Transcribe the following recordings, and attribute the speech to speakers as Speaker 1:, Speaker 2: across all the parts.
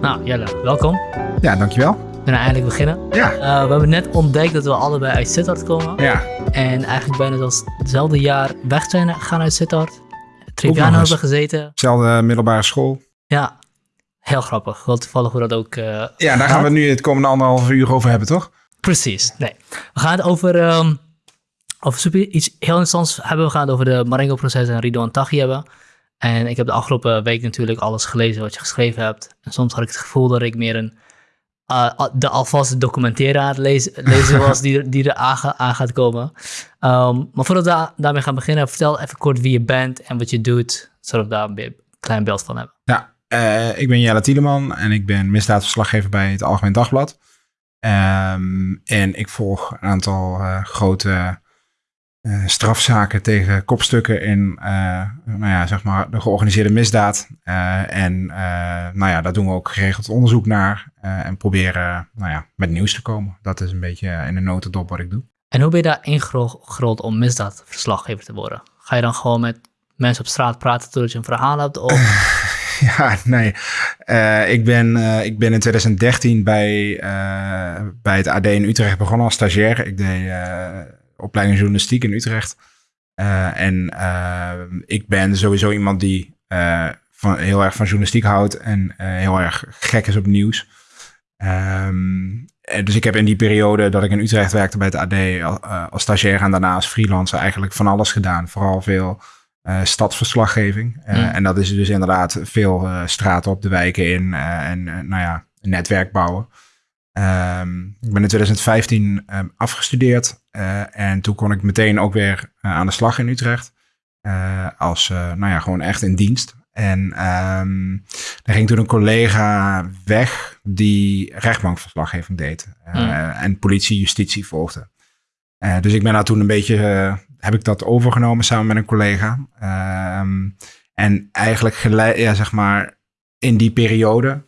Speaker 1: Nou, Jelle, welkom.
Speaker 2: Ja, dankjewel.
Speaker 1: We kunnen eindelijk beginnen.
Speaker 2: Ja.
Speaker 1: Uh, we hebben net ontdekt dat we allebei uit Sittard komen.
Speaker 2: Ja.
Speaker 1: En eigenlijk bijna zelfs hetzelfde jaar weg zijn gegaan uit Sittard. Triviano hebben gezeten.
Speaker 2: Zelfde middelbare school.
Speaker 1: Ja, heel grappig. Wel toevallig hoe dat ook uh,
Speaker 2: Ja, daar gaan we nu het komende anderhalf uur over hebben, toch?
Speaker 1: Precies, nee. We gaan het over, um, over super, iets heel interessants hebben. We gaan het over de Marengo-proces en Rido Taghi hebben. En ik heb de afgelopen week natuurlijk alles gelezen wat je geschreven hebt. En soms had ik het gevoel dat ik meer een uh, de alvast documentaire aan het lezen, lezen was die, die er aan, gaat komen. Um, maar voordat we daarmee gaan beginnen, vertel even kort wie je bent en wat je doet, zodat we daar een klein beeld van hebben.
Speaker 2: Ja, uh, ik ben Jelle Tieleman en ik ben misdaadverslaggever bij het Algemeen Dagblad. Um, en ik volg een aantal uh, grote uh, strafzaken tegen kopstukken in uh, nou ja, zeg maar de georganiseerde misdaad. Uh, en nou ja, daar doen we ook geregeld onderzoek naar en proberen nou ja, met nieuws te komen. Dat is een beetje in de notendop wat ik doe.
Speaker 1: En hoe ben je daar ingerold om misdaadverslaggever te worden? Ga je dan gewoon met mensen op straat praten totdat je een verhaal hebt? Of...
Speaker 2: ja, nee. ik, ben, ik ben in 2013 bij, bij het AD in Utrecht begonnen als stagiair. Ik deed opleiding journalistiek in Utrecht. Uh, en uh, ik ben sowieso iemand die uh, van, heel erg van journalistiek houdt en heel erg gek is op nieuws. Um, dus ik heb in die periode dat ik in Utrecht werkte bij het AD als stagiair en daarna als freelancer eigenlijk van alles gedaan. Vooral veel stadsverslaggeving. Mm. En dat is dus inderdaad veel straten op de wijken in en nou ja, netwerk bouwen. Um, ik ben in 2015 um, afgestudeerd uh, en toen kon ik meteen ook weer uh, aan de slag in Utrecht. Uh, als, nou ja, gewoon echt in dienst. En um, er ging toen een collega weg die rechtbankverslaggeving deed. Mm. En politie, justitie volgde. dus ik ben daar toen een beetje, heb ik dat overgenomen samen met een collega. en eigenlijk gelijk, ja, zeg maar, in die periode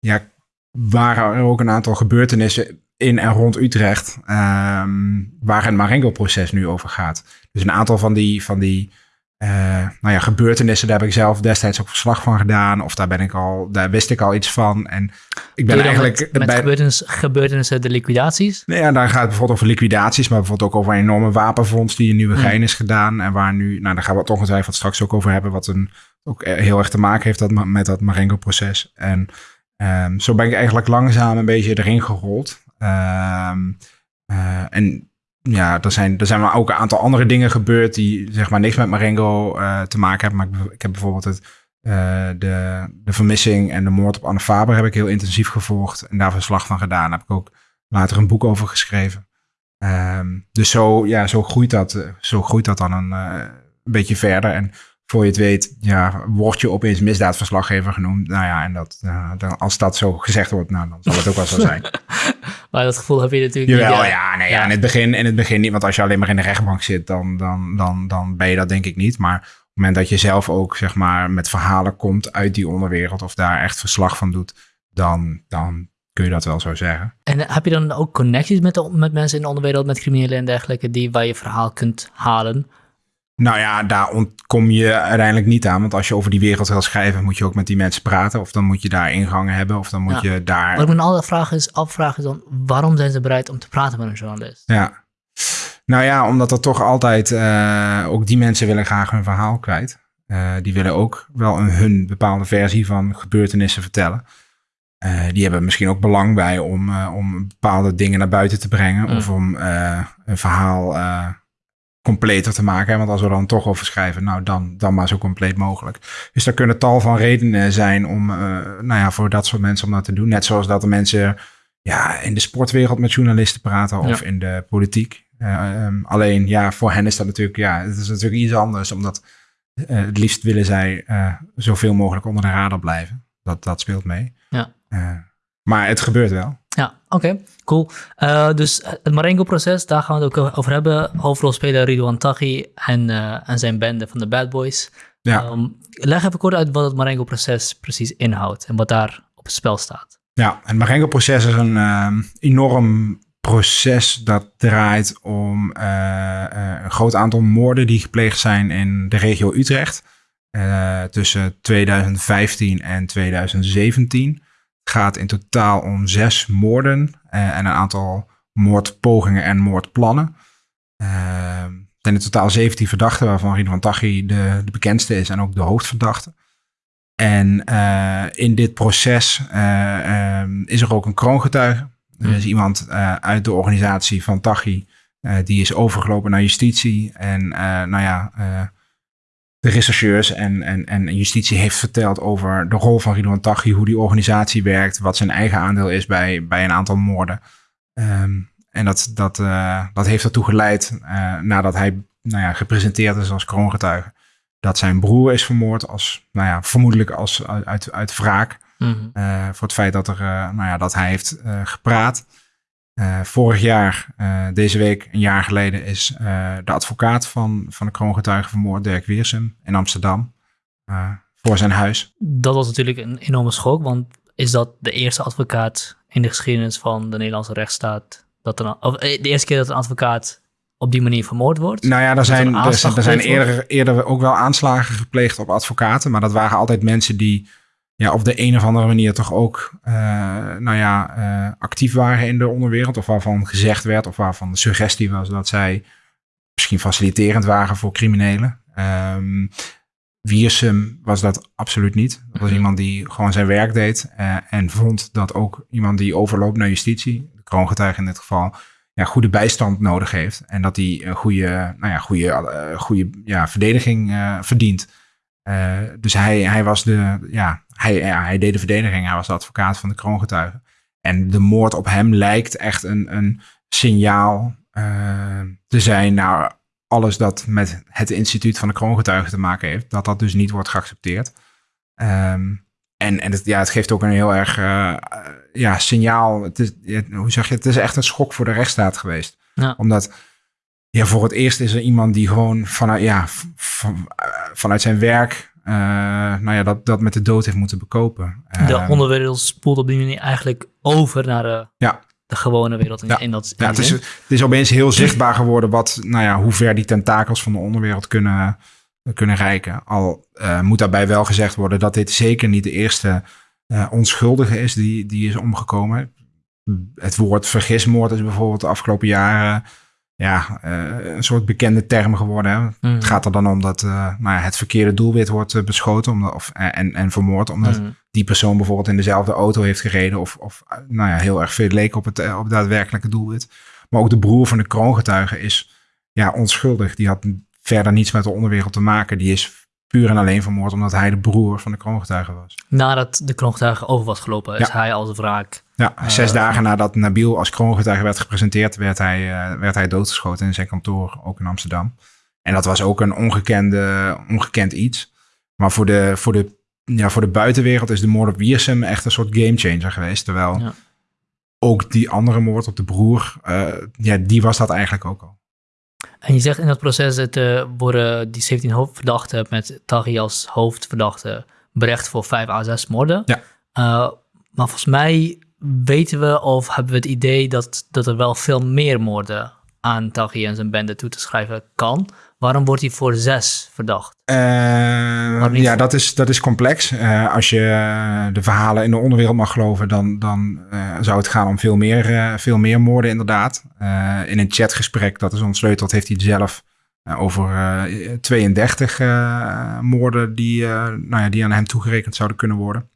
Speaker 2: ja, waren er ook een aantal gebeurtenissen in en rond Utrecht um, waar het Marengo-proces nu over gaat. Dus een aantal van die, van die uh, nou ja, gebeurtenissen, daar heb ik zelf destijds ook verslag van gedaan. Of daar ben ik al, daar wist ik al iets van. En ik ben eigenlijk.
Speaker 1: Met, met bij, gebeurtenissen, gebeurtenissen, de liquidaties?
Speaker 2: Nee, ja, daar gaat het bijvoorbeeld over liquidaties, maar bijvoorbeeld ook over een enorme wapenfonds die in Nieuwegein mm. is gedaan. En waar nu, nou, daar gaan we het ongetwijfeld straks ook over hebben, wat een, ook heel erg te maken heeft dat, met dat Marengo-proces. En Um, zo ben ik eigenlijk langzaam een beetje erin gerold. Um, uh, en ja, er zijn, er zijn ook een aantal andere dingen gebeurd die zeg maar niks met Marengo uh, te maken hebben. Maar ik, heb bijvoorbeeld het, uh, de, de vermissing en de moord op Anne Faber heb ik heel intensief gevolgd en daar verslag van gedaan. Daar heb ik ook later een boek over geschreven. Um, dus zo, ja, zo, groeit dat, zo groeit dat dan een, een beetje verder. En voor je het weet, ja, word je opeens misdaadverslaggever genoemd. Nou ja, en dat, uh, dan, als dat zo gezegd wordt, nou, dan zal het ook wel zo zijn.
Speaker 1: maar dat gevoel heb je natuurlijk
Speaker 2: Jawel, niet. Ja, nee, ja. in, het begin, in het begin niet. Want als je alleen maar in de rechtbank zit, dan, dan, dan, dan ben je dat denk ik niet. Maar op het moment dat je zelf ook, zeg maar, met verhalen komt uit die onderwereld... of daar echt verslag van doet, dan, dan kun je dat wel zo zeggen.
Speaker 1: En heb je dan ook connecties met, de, met mensen in de onderwereld, met criminelen en dergelijke... die waar je verhaal kunt halen...
Speaker 2: Nou ja, daar ontkom je uiteindelijk niet aan. Want als je over die wereld wil schrijven, moet je ook met die mensen praten. Of dan moet je daar ingangen hebben. Of dan moet je daar.
Speaker 1: Wat ik me altijd vraag is, afvragen is dan, waarom zijn ze bereid om te praten met een journalist?
Speaker 2: Ja. Nou ja, omdat er toch altijd, uh, ook die mensen willen graag hun verhaal kwijt. Uh, die willen ook wel een, hun bepaalde versie van gebeurtenissen vertellen. Uh, die hebben misschien ook belang bij om, om bepaalde dingen naar buiten te brengen. Mm. Of om een verhaal completer te maken. Want als we dan toch over schrijven, nou dan, dan maar zo compleet mogelijk. Dus er kunnen tal van redenen zijn om, uh, nou ja, voor dat soort mensen om dat te doen. Net zoals dat de mensen ja, in de sportwereld met journalisten praten of in de politiek. Uh, um, alleen ja, voor hen is dat natuurlijk, ja, het is natuurlijk iets anders. Omdat uh, het liefst willen zij zoveel mogelijk onder de radar blijven. Dat, dat speelt mee.
Speaker 1: Ja.
Speaker 2: maar het gebeurt wel.
Speaker 1: Ja, oké, cool. Uh, dus het Marengo-proces, daar gaan we het ook over hebben. Hoofdrolspeler Ridwan Taghi en, uh, en zijn bende van de Bad Boys. Ja. Um, leg even kort uit wat het Marengo-proces precies inhoudt en wat daar op het spel staat.
Speaker 2: Ja, het Marengo-proces is een uh, enorm proces dat draait om een groot aantal moorden die gepleegd zijn in de regio Utrecht tussen 2015 en 2017. Het gaat in totaal om zes moorden en een aantal moordpogingen en moordplannen. Er zijn in totaal 17 verdachten, waarvan Ridwan Taghi de, de bekendste is en ook de hoofdverdachte. En in dit proces ehm, is er ook een kroongetuige. Er is iemand uit de organisatie van Taghi die is overgelopen naar justitie. En nou ja, de rechercheurs en, en, en justitie heeft verteld over de rol van Ridwan Taghi, hoe die organisatie werkt, wat zijn eigen aandeel is bij, bij een aantal moorden. Ehm, en dat, dat, uh, dat heeft ertoe geleid, uh, nadat hij nou ja, gepresenteerd is als kroongetuige, dat zijn broer is vermoord, als, nou ja, vermoedelijk als, uit, uit wraak. Mm -hmm. uh, voor het feit dat, er, nou ja, dat hij heeft gepraat. Uh, vorig jaar, uh, deze week, een jaar geleden, is uh, de advocaat van, van de kroongetuige vermoord, Dirk Wiersum, in Amsterdam, voor zijn huis.
Speaker 1: Dat was natuurlijk een enorme schok, want is dat de eerste advocaat in de geschiedenis van de Nederlandse rechtsstaat, dat er, of de eerste keer dat een advocaat op die manier vermoord wordt?
Speaker 2: Nou ja, er zijn, er, er zijn eerder, eerder ook wel aanslagen gepleegd op advocaten, maar dat waren altijd mensen die ja, op de een of andere manier toch ook uh, nou ja, uh, actief waren in de onderwereld. Of waarvan gezegd werd, of waarvan de suggestie was dat zij misschien faciliterend waren voor criminelen. Um, Wiersum was dat absoluut niet. Dat was iemand die gewoon zijn werk deed uh, en vond dat ook iemand die overloopt naar justitie, de kroongetuige in dit geval, ja, goede bijstand nodig heeft. En dat hij een goede, nou ja, goede, goede ja, verdediging verdient. Dus hij, hij was de, ja, hij, ja, hij deed de verdediging. Hij was de advocaat van de kroongetuigen. En de moord op hem lijkt echt een, een signaal uh, te zijn naar alles dat met het instituut van de kroongetuigen te maken heeft. Dat dat dus niet wordt geaccepteerd. Um, en en het, ja, het geeft ook een heel erg uh, ja, signaal. Het is, hoe zeg je, het is echt een schok voor de rechtsstaat geweest. Ja. Omdat ja, voor het eerst is er iemand die gewoon vanuit, ja, van, vanuit zijn werk uh, nou ja, dat, dat met de dood heeft moeten bekopen.
Speaker 1: De uh, onderwereld spoelt op die manier eigenlijk over naar de, ja. de gewone wereld. In,
Speaker 2: ja.
Speaker 1: in dat,
Speaker 2: ja, het, is, het is opeens heel zichtbaar geworden wat, nou ja, hoe ver die tentakels van de onderwereld kunnen, kunnen reiken. Al uh, moet daarbij wel gezegd worden dat dit zeker niet de eerste onschuldige is die, die is omgekomen. Het woord vergismoord is bijvoorbeeld de afgelopen jaren ja, uh, een soort bekende term geworden. Hè? Mm. Het gaat er dan om dat uh, nou ja, het verkeerde doelwit wordt uh, beschoten omdat, of, en, en vermoord. Omdat mm. die persoon bijvoorbeeld in dezelfde auto heeft gereden. Of, of nou ja, heel erg veel leek op het, op het daadwerkelijke doelwit. Maar ook de broer van de kroongetuige is ja, onschuldig. Die had verder niets met de onderwereld te maken. Die is puur en alleen vermoord omdat hij de broer van de kroongetuige was.
Speaker 1: Nadat de kroongetuige over was gelopen, is hij als wraak
Speaker 2: ja, zes uh, dagen nadat Nabil als kroongetuige werd gepresenteerd, werd hij, uh, werd hij doodgeschoten in zijn kantoor, ook in Amsterdam. En dat was ook een ongekende, ongekend iets. Maar voor de, voor, de, ja, voor de buitenwereld is de moord op Wiersum echt een soort gamechanger geweest. Terwijl ja. ook die andere moord op de broer, uh, ja, die was dat eigenlijk ook al.
Speaker 1: En je zegt in dat proces dat worden die 17 hoofdverdachten met Taghi als hoofdverdachte berecht voor 5 à 6 moorden.
Speaker 2: Ja.
Speaker 1: maar volgens mij weten we of hebben we het idee dat, dat er wel veel meer moorden aan Taghi en zijn bende toe te schrijven kan? Waarom wordt hij voor zes verdacht?
Speaker 2: Uh, ja, dat is, dat is complex. Uh, als je de verhalen in de onderwereld mag geloven, dan, dan uh, zou het gaan om veel meer, veel meer moorden inderdaad. in een chatgesprek dat is ontsleuteld, heeft hij zelf over 32 moorden die, nou ja, die aan hem toegerekend zouden kunnen worden.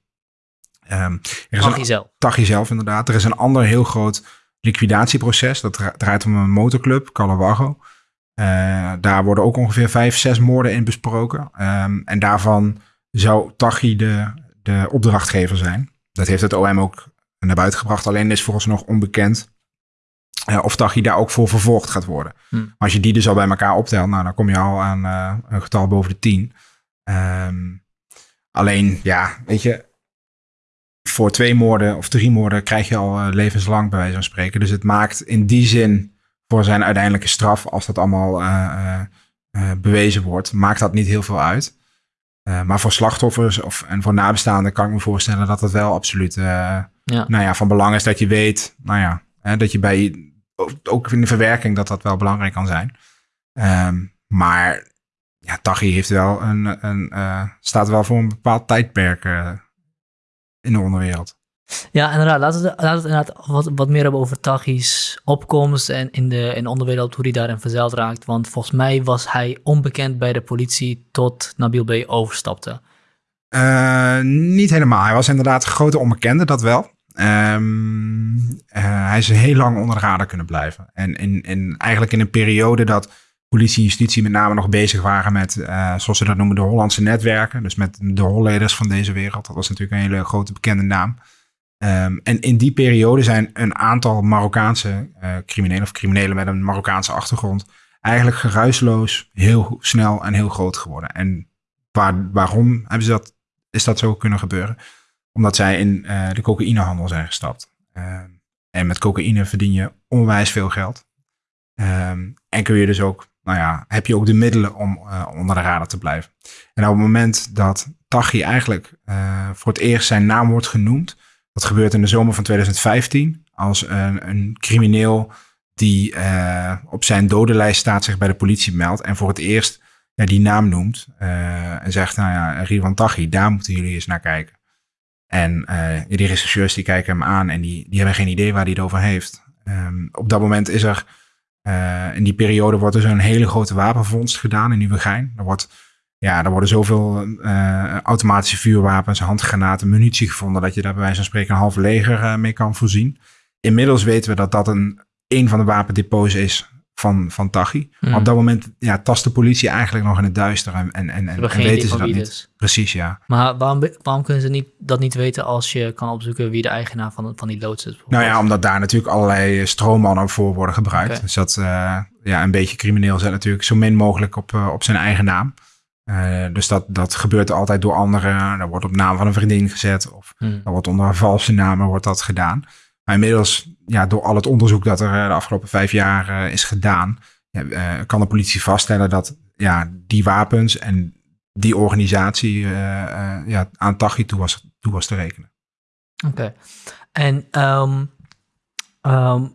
Speaker 1: Um, Tachi zelf.
Speaker 2: Tachi zelf, inderdaad. Er is een ander heel groot liquidatieproces. Dat draait om een motorclub, Calawago. Uh, daar worden ook ongeveer vijf, zes moorden in besproken. Um, en daarvan zou Tachi de, de opdrachtgever zijn. Dat heeft het OM ook naar buiten gebracht. Alleen is volgens nog onbekend uh, of Tachi daar ook voor vervolgd gaat worden. Hm. Maar als je die dus al bij elkaar optelt, nou, dan kom je al aan uh, een getal boven de tien. Um, alleen, ja, weet je, voor twee moorden of drie moorden krijg je al levenslang bij wijze van spreken. Dus het maakt in die zin voor zijn uiteindelijke straf, als dat allemaal uh, uh, bewezen wordt, maakt dat niet heel veel uit. maar voor slachtoffers of, en voor nabestaanden kan ik me voorstellen dat het wel absoluut ja. Nou ja, van belang is dat je weet, nou ja, hè, dat je bij, ook in de verwerking, dat dat wel belangrijk kan zijn. Um, maar ja, Taghi heeft wel een, een staat wel voor een bepaald tijdperk in de onderwereld.
Speaker 1: Ja, inderdaad. Laten we, laten we inderdaad wat, wat meer hebben over Taghi's opkomst en in de, in de onderwereld, hoe hij daarin verzeild raakt. Want volgens mij was hij onbekend bij de politie tot Nabil B. overstapte.
Speaker 2: Uh, niet helemaal. Hij was inderdaad grote onbekende, dat wel. Um, uh, hij is heel lang onder de radar kunnen blijven. En in, in, eigenlijk in een periode dat politie en justitie met name nog bezig waren met, uh, zoals ze dat noemen, de Hollandse netwerken. Dus met de Holleders van deze wereld. Dat was natuurlijk een hele grote bekende naam. Um, en in die periode zijn een aantal Marokkaanse uh, criminelen of criminelen met een Marokkaanse achtergrond eigenlijk geruisloos heel snel en heel groot geworden. En waar, waarom hebben ze dat, is dat zo kunnen gebeuren? Omdat zij in uh, de cocaïnehandel zijn gestapt. Uh, en met cocaïne verdien je onwijs veel geld. Um, en kun je dus ook, nou ja, heb je ook de middelen om uh, onder de radar te blijven. En op het moment dat Taghi eigenlijk voor het eerst zijn naam wordt genoemd, dat gebeurt in de zomer van 2015, als een, een crimineel die op zijn dodenlijst staat zich bij de politie meldt en voor het eerst die naam noemt en zegt, nou ja, Rivan Taghi, daar moeten jullie eens naar kijken. En uh, die rechercheurs die kijken hem aan en die, die hebben geen idee waar hij het over heeft. Um, op dat moment is er, in die periode wordt er zo'n hele grote wapenvondst gedaan in Nieuwegein. Er, wordt, ja, er worden zoveel uh, automatische vuurwapens, handgranaten, munitie gevonden dat je daar bij wijze van spreken een half leger mee kan voorzien. Inmiddels weten we dat dat een, een van de wapendepots is van, van Tachi. Mm. Op dat moment ja, tast de politie eigenlijk nog in het duister en, en, en, en weten ze dat niet.
Speaker 1: Dus.
Speaker 2: Precies, ja.
Speaker 1: Maar waarom, waarom kunnen ze niet, dat niet weten als je kan opzoeken wie de eigenaar van, van die loods is?
Speaker 2: Nou ja, omdat daar natuurlijk allerlei stroommannen voor worden gebruikt. Okay. Dus dat uh, ja, een beetje crimineel zet natuurlijk zo min mogelijk op, uh, op zijn eigen naam. Uh, dus dat, dat gebeurt altijd door anderen. Er wordt op naam van een vriendin gezet. Of hmm. er wordt onder valse namen wordt dat gedaan. Maar inmiddels, ja, door al het onderzoek dat er de afgelopen vijf jaar uh, is gedaan, uh, kan de politie vaststellen dat ja, die wapens en die organisatie ja, aan Tachi toe was, toe was te rekenen.
Speaker 1: Oké. Okay. En um, um,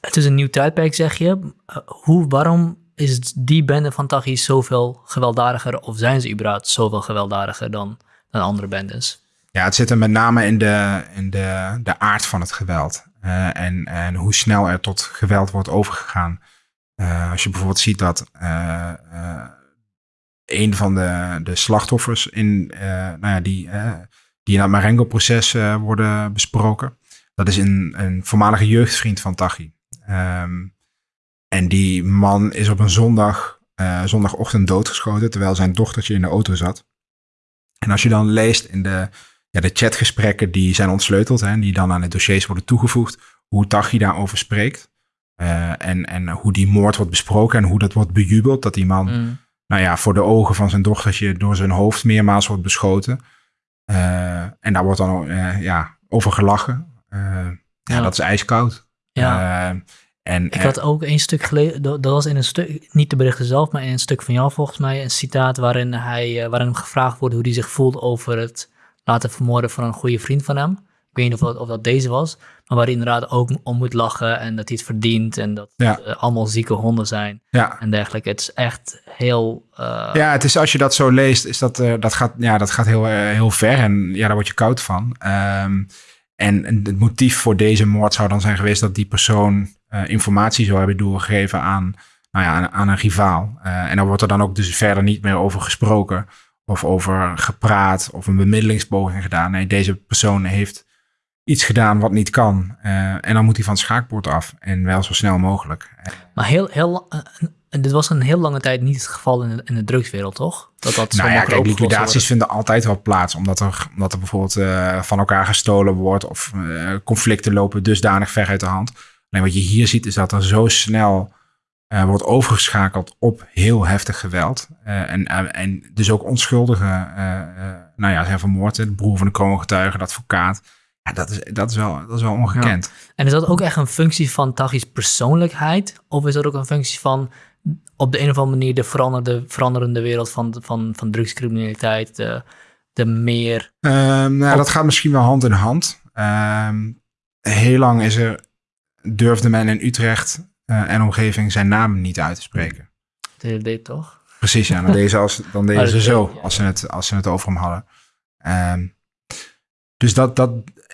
Speaker 1: het is een nieuw tijdperk, zeg je. hoe, waarom is die bende van Tachi zoveel gewelddadiger, of zijn ze überhaupt zoveel gewelddadiger dan, dan andere bendes?
Speaker 2: Ja, het zit er met name in de, in de, de aard van het geweld. Uh, en, en hoe snel er tot geweld wordt overgegaan. Uh, als je bijvoorbeeld ziet dat uh, een van de, de slachtoffers in, nou ja, die, die in het Marengo-proces worden besproken. Dat is een, een voormalige jeugdvriend van Tachi. Um, en die man is op een zondag, zondagochtend doodgeschoten terwijl zijn dochtertje in de auto zat. En als je dan leest in de, ja, de chatgesprekken die zijn ontsleuteld en die dan aan de dossiers worden toegevoegd, hoe Tachi daarover spreekt. Uh, en, en hoe die moord wordt besproken en hoe dat wordt bejubeld. Dat die man, mm. nou ja, voor de ogen van zijn dochtertje door zijn hoofd meermaals wordt beschoten. Uh, en daar wordt dan ja, over gelachen. Ja, ja, dat is ijskoud.
Speaker 1: Ja. En, ik had ook een stuk geleden, dat was in een stuk, niet de berichten zelf, maar in een stuk van jou volgens mij, een citaat waarin, hij, waarin hem gevraagd wordt hoe hij zich voelt over het laten vermoorden van een goede vriend van hem. Ik weet niet of dat, of dat deze was, maar waar hij inderdaad ook om moet lachen en dat hij het verdient en dat ja. het uh, allemaal zieke honden zijn
Speaker 2: ja.
Speaker 1: en dergelijke. Het is echt heel... Uh...
Speaker 2: Ja, het is als je dat zo leest, is dat, uh, dat, gaat, ja, dat gaat heel, heel ver en ja, daar word je koud van. Um, en, en het motief voor deze moord zou dan zijn geweest dat die persoon informatie zou hebben doorgegeven aan, nou ja, aan, aan een rivaal. en daar wordt er dan ook dus verder niet meer over gesproken of over gepraat of een bemiddelingspoging gedaan. Nee, deze persoon heeft iets gedaan wat niet kan. Uh, en dan moet hij van het schaakbord af. En wel zo snel mogelijk.
Speaker 1: Maar heel, heel, dit was een heel lange tijd niet het geval in de, in de drugswereld, toch?
Speaker 2: Dat dat nou ja, kijk, liquidaties vinden altijd wel plaats. Omdat er, omdat er bijvoorbeeld uh, van elkaar gestolen wordt. Of conflicten lopen dusdanig ver uit de hand. Alleen wat je hier ziet is dat er zo snel uh, wordt overgeschakeld op heel heftig geweld. Uh, en, en dus ook onschuldigen, nou ja, zijn vermoord. De broer van de kroongetuige, de advocaat. Ja, dat is, dat is, wel, dat is wel ongekend. Ja.
Speaker 1: En is dat ook echt een functie van Tachi's persoonlijkheid? Of is dat ook een functie van op de een of andere manier de veranderde, veranderende wereld van, van, van drugscriminaliteit, de, de meer...
Speaker 2: Um, nou, dat gaat misschien wel hand in hand. Um, heel lang is er, durfde men in Utrecht uh, en omgeving zijn naam niet uit te spreken.
Speaker 1: Dat deed toch?
Speaker 2: Precies, ja. Dan deden ze, als, dan deden ze zo, als ze, het, als ze het over hem hadden. Um, dus dat, dat,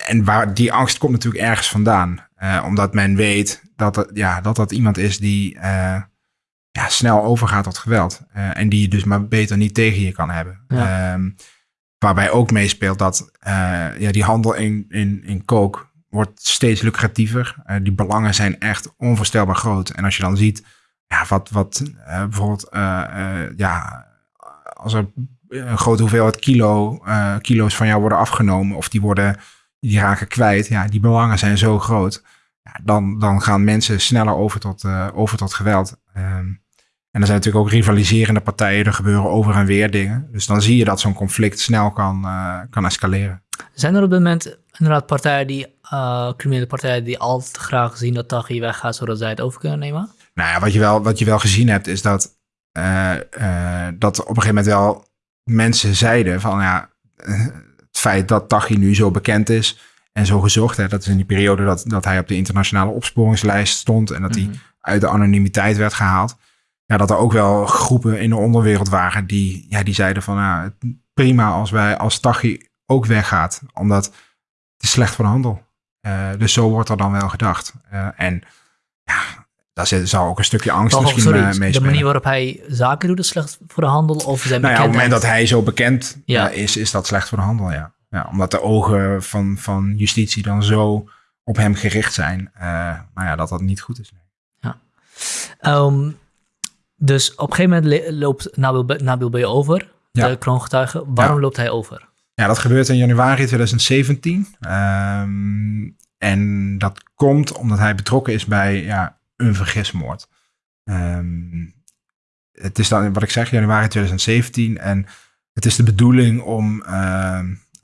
Speaker 2: en waar die angst komt natuurlijk ergens vandaan. Uh, omdat men weet dat, het, ja, dat dat iemand is die uh, ja, snel overgaat tot geweld. Uh, en die je dus maar beter niet tegen je kan hebben. Ja. Um, waarbij ook meespeelt dat ja, die handel in, in, in kook wordt steeds lucratiever. die belangen zijn echt onvoorstelbaar groot. En als je dan ziet ja, wat, wat bijvoorbeeld ja, als er een grote hoeveelheid kilo, kilo's van jou worden afgenomen of die worden, die raken kwijt, ja, die belangen zijn zo groot. Ja, dan, dan gaan mensen sneller over tot, over tot geweld. Um, en er zijn natuurlijk ook rivaliserende partijen, er gebeuren over en weer dingen. Dus dan zie je dat zo'n conflict snel kan, kan escaleren.
Speaker 1: Zijn er op dit moment inderdaad partijen die, criminele partijen die altijd graag zien dat Taghi weggaat, zodat zij het over kunnen nemen?
Speaker 2: Nou ja, wat je wel, wat je wel gezien hebt, is dat, dat op een gegeven moment wel mensen zeiden van ja, het feit dat Tachi nu zo bekend is en zo gezocht, hè, dat is in die periode dat, dat hij op de internationale opsporingslijst stond en dat hij mhm. uit de anonimiteit werd gehaald. Ja, dat er ook wel groepen in de onderwereld waren die, ja, die zeiden van ja, prima als wij als Tachi ook weggaat, omdat het is slecht voor de handel. Uh, dus zo wordt er dan wel gedacht. Uh, en ja, daar zou ook een stukje angst misschien sorry, mee
Speaker 1: De manier waarop hij zaken doet is slecht voor de handel? Of zijn
Speaker 2: nou ja, op het moment dat hij zo bekend ja. is, is dat slecht voor de handel, ja. ja omdat de ogen van, van justitie dan zo op hem gericht zijn. Nou ja, dat dat niet goed is.
Speaker 1: Ja. Um, dus op een gegeven moment loopt Nabil, Nabil B. over, de kroongetuige. Waarom loopt hij over?
Speaker 2: Ja, dat gebeurt in januari 2017. Um, ehm, en dat komt omdat hij betrokken is bij ja, een vergismoord. Um, het is dan, wat ik zeg, januari 2017. En het is de bedoeling om uh,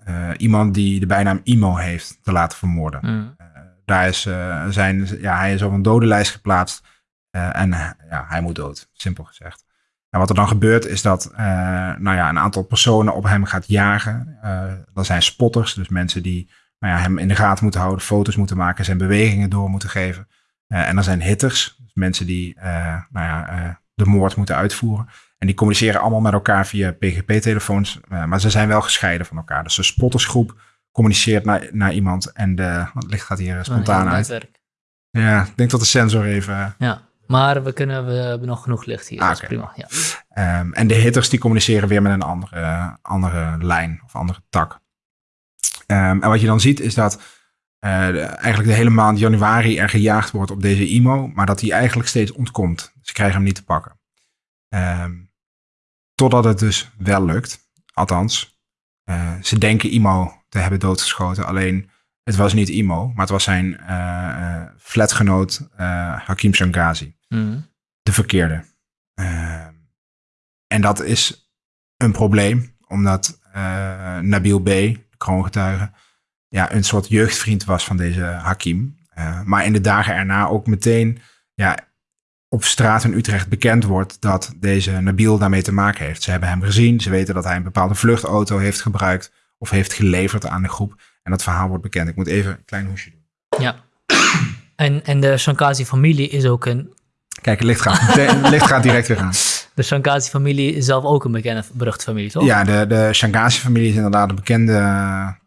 Speaker 2: uh, iemand die de bijnaam Imo heeft te laten vermoorden. Mm. Uh, daar is zijn, ja, hij is op een dodenlijst geplaatst. en ja, hij moet dood, simpel gezegd. En wat er dan gebeurt is dat nou ja, een aantal personen op hem gaat jagen. dat zijn spotters, dus mensen die nou ja, hem in de gaten moeten houden, foto's moeten maken, zijn bewegingen door moeten geven. Uh, en er zijn hitters, dus mensen die uh, nou ja, uh, de moord moeten uitvoeren. En die communiceren allemaal met elkaar via PGP-telefoons, maar ze zijn wel gescheiden van elkaar. Dus de spottersgroep communiceert naar, naar iemand en de, het licht gaat hier spontaan uit. Ja, ik denk dat de sensor even...
Speaker 1: Ja, maar we, kunnen, we hebben nog genoeg licht hier, ah, dat is prima. Ja.
Speaker 2: Um, en de hitters die communiceren weer met een andere, andere lijn of andere tak. Um, en wat je dan ziet is dat uh, eigenlijk de hele maand januari er gejaagd wordt op deze IMO, maar dat hij eigenlijk steeds ontkomt. Ze krijgen hem niet te pakken. Um, totdat het dus wel lukt. Althans, uh, ze denken IMO te hebben doodgeschoten. Alleen het was niet IMO, maar het was zijn uh, flatgenoot Hakim Shangazi. Mm. De verkeerde. Ehm, en dat is een probleem, omdat Nabil B., de kroongetuige, ja, een soort jeugdvriend was van deze Hakim. Uh, maar in de dagen erna ook meteen ja, op straat in Utrecht bekend wordt dat deze Nabil daarmee te maken heeft. Ze hebben hem gezien, ze weten dat hij een bepaalde vluchtauto heeft gebruikt of heeft geleverd aan de groep. En dat verhaal wordt bekend. Ik moet even een klein hoesje doen.
Speaker 1: Ja. En, en de Shankazi-familie is ook een...
Speaker 2: Kijk, het licht gaat, het licht gaat direct weer aan.
Speaker 1: De Shankazi-familie is zelf ook een bekende, beruchte familie, toch?
Speaker 2: Ja, de, de Shankazi-familie is inderdaad een bekende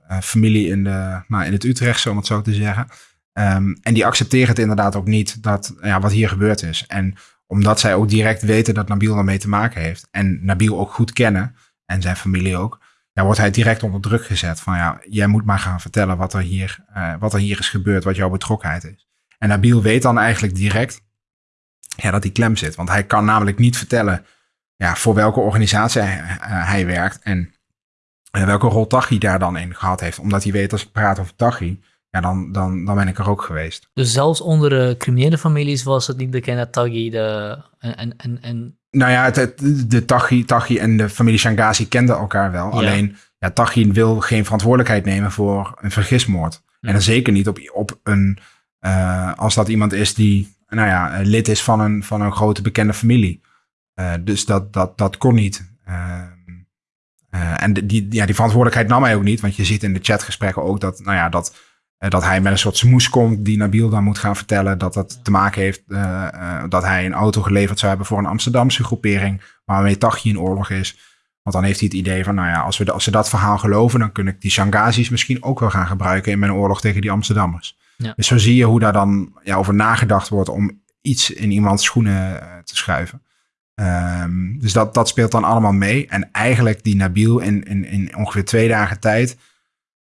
Speaker 2: eh, familie in, de, nou, in het Utrechtse, om het zo te zeggen. Um, en die accepteren het inderdaad ook niet dat, ja, wat hier gebeurd is. En omdat zij ook direct weten dat Nabil daarmee te maken heeft. En Nabil ook goed kennen. En zijn familie ook. Ja, wordt hij direct onder druk gezet. Van ja, jij moet maar gaan vertellen wat er hier, uh, wat er hier is gebeurd. Wat jouw betrokkenheid is. En Nabil weet dan eigenlijk direct ja, dat hij klem zit. Want hij kan namelijk niet vertellen ja, voor welke organisatie hij, uh, hij werkt. En en welke rol Tachi daar dan in gehad heeft. Omdat hij weet als ik praat over Tachi, ja, dan, dan, dan ben ik er ook geweest.
Speaker 1: Dus zelfs onder de criminele families was het niet bekend dat Tachi de... En, en, en...
Speaker 2: Nou ja, het, de Tachi, Tachi en de familie Shangazi kenden elkaar wel. Alleen, ja, Tachi wil geen verantwoordelijkheid nemen voor een vergismoord. En dan zeker niet op, op een... Uh, als dat iemand is die, nou ja, lid is van een, van een grote bekende familie. Uh, dus dat, dat, dat kon niet. Uh, uh, en die, ja, die verantwoordelijkheid nam hij ook niet. Want je ziet in de chatgesprekken ook dat, nou ja, dat, dat hij met een soort smoes komt die Nabil dan moet gaan vertellen dat dat te maken heeft dat hij een auto geleverd zou hebben voor een Amsterdamse groepering waarmee Tachi in oorlog is. Want dan heeft hij het idee van, nou ja, als, we, als ze dat verhaal geloven, dan kun ik die Shangazis misschien ook wel gaan gebruiken in mijn oorlog tegen die Amsterdammers.
Speaker 1: Ja.
Speaker 2: Dus zo zie je hoe daar dan ja, over nagedacht wordt om iets in iemands schoenen eh, te schuiven. Ehm, dus dat, dat speelt dan allemaal mee. En eigenlijk die Nabil in, in, in ongeveer twee dagen tijd,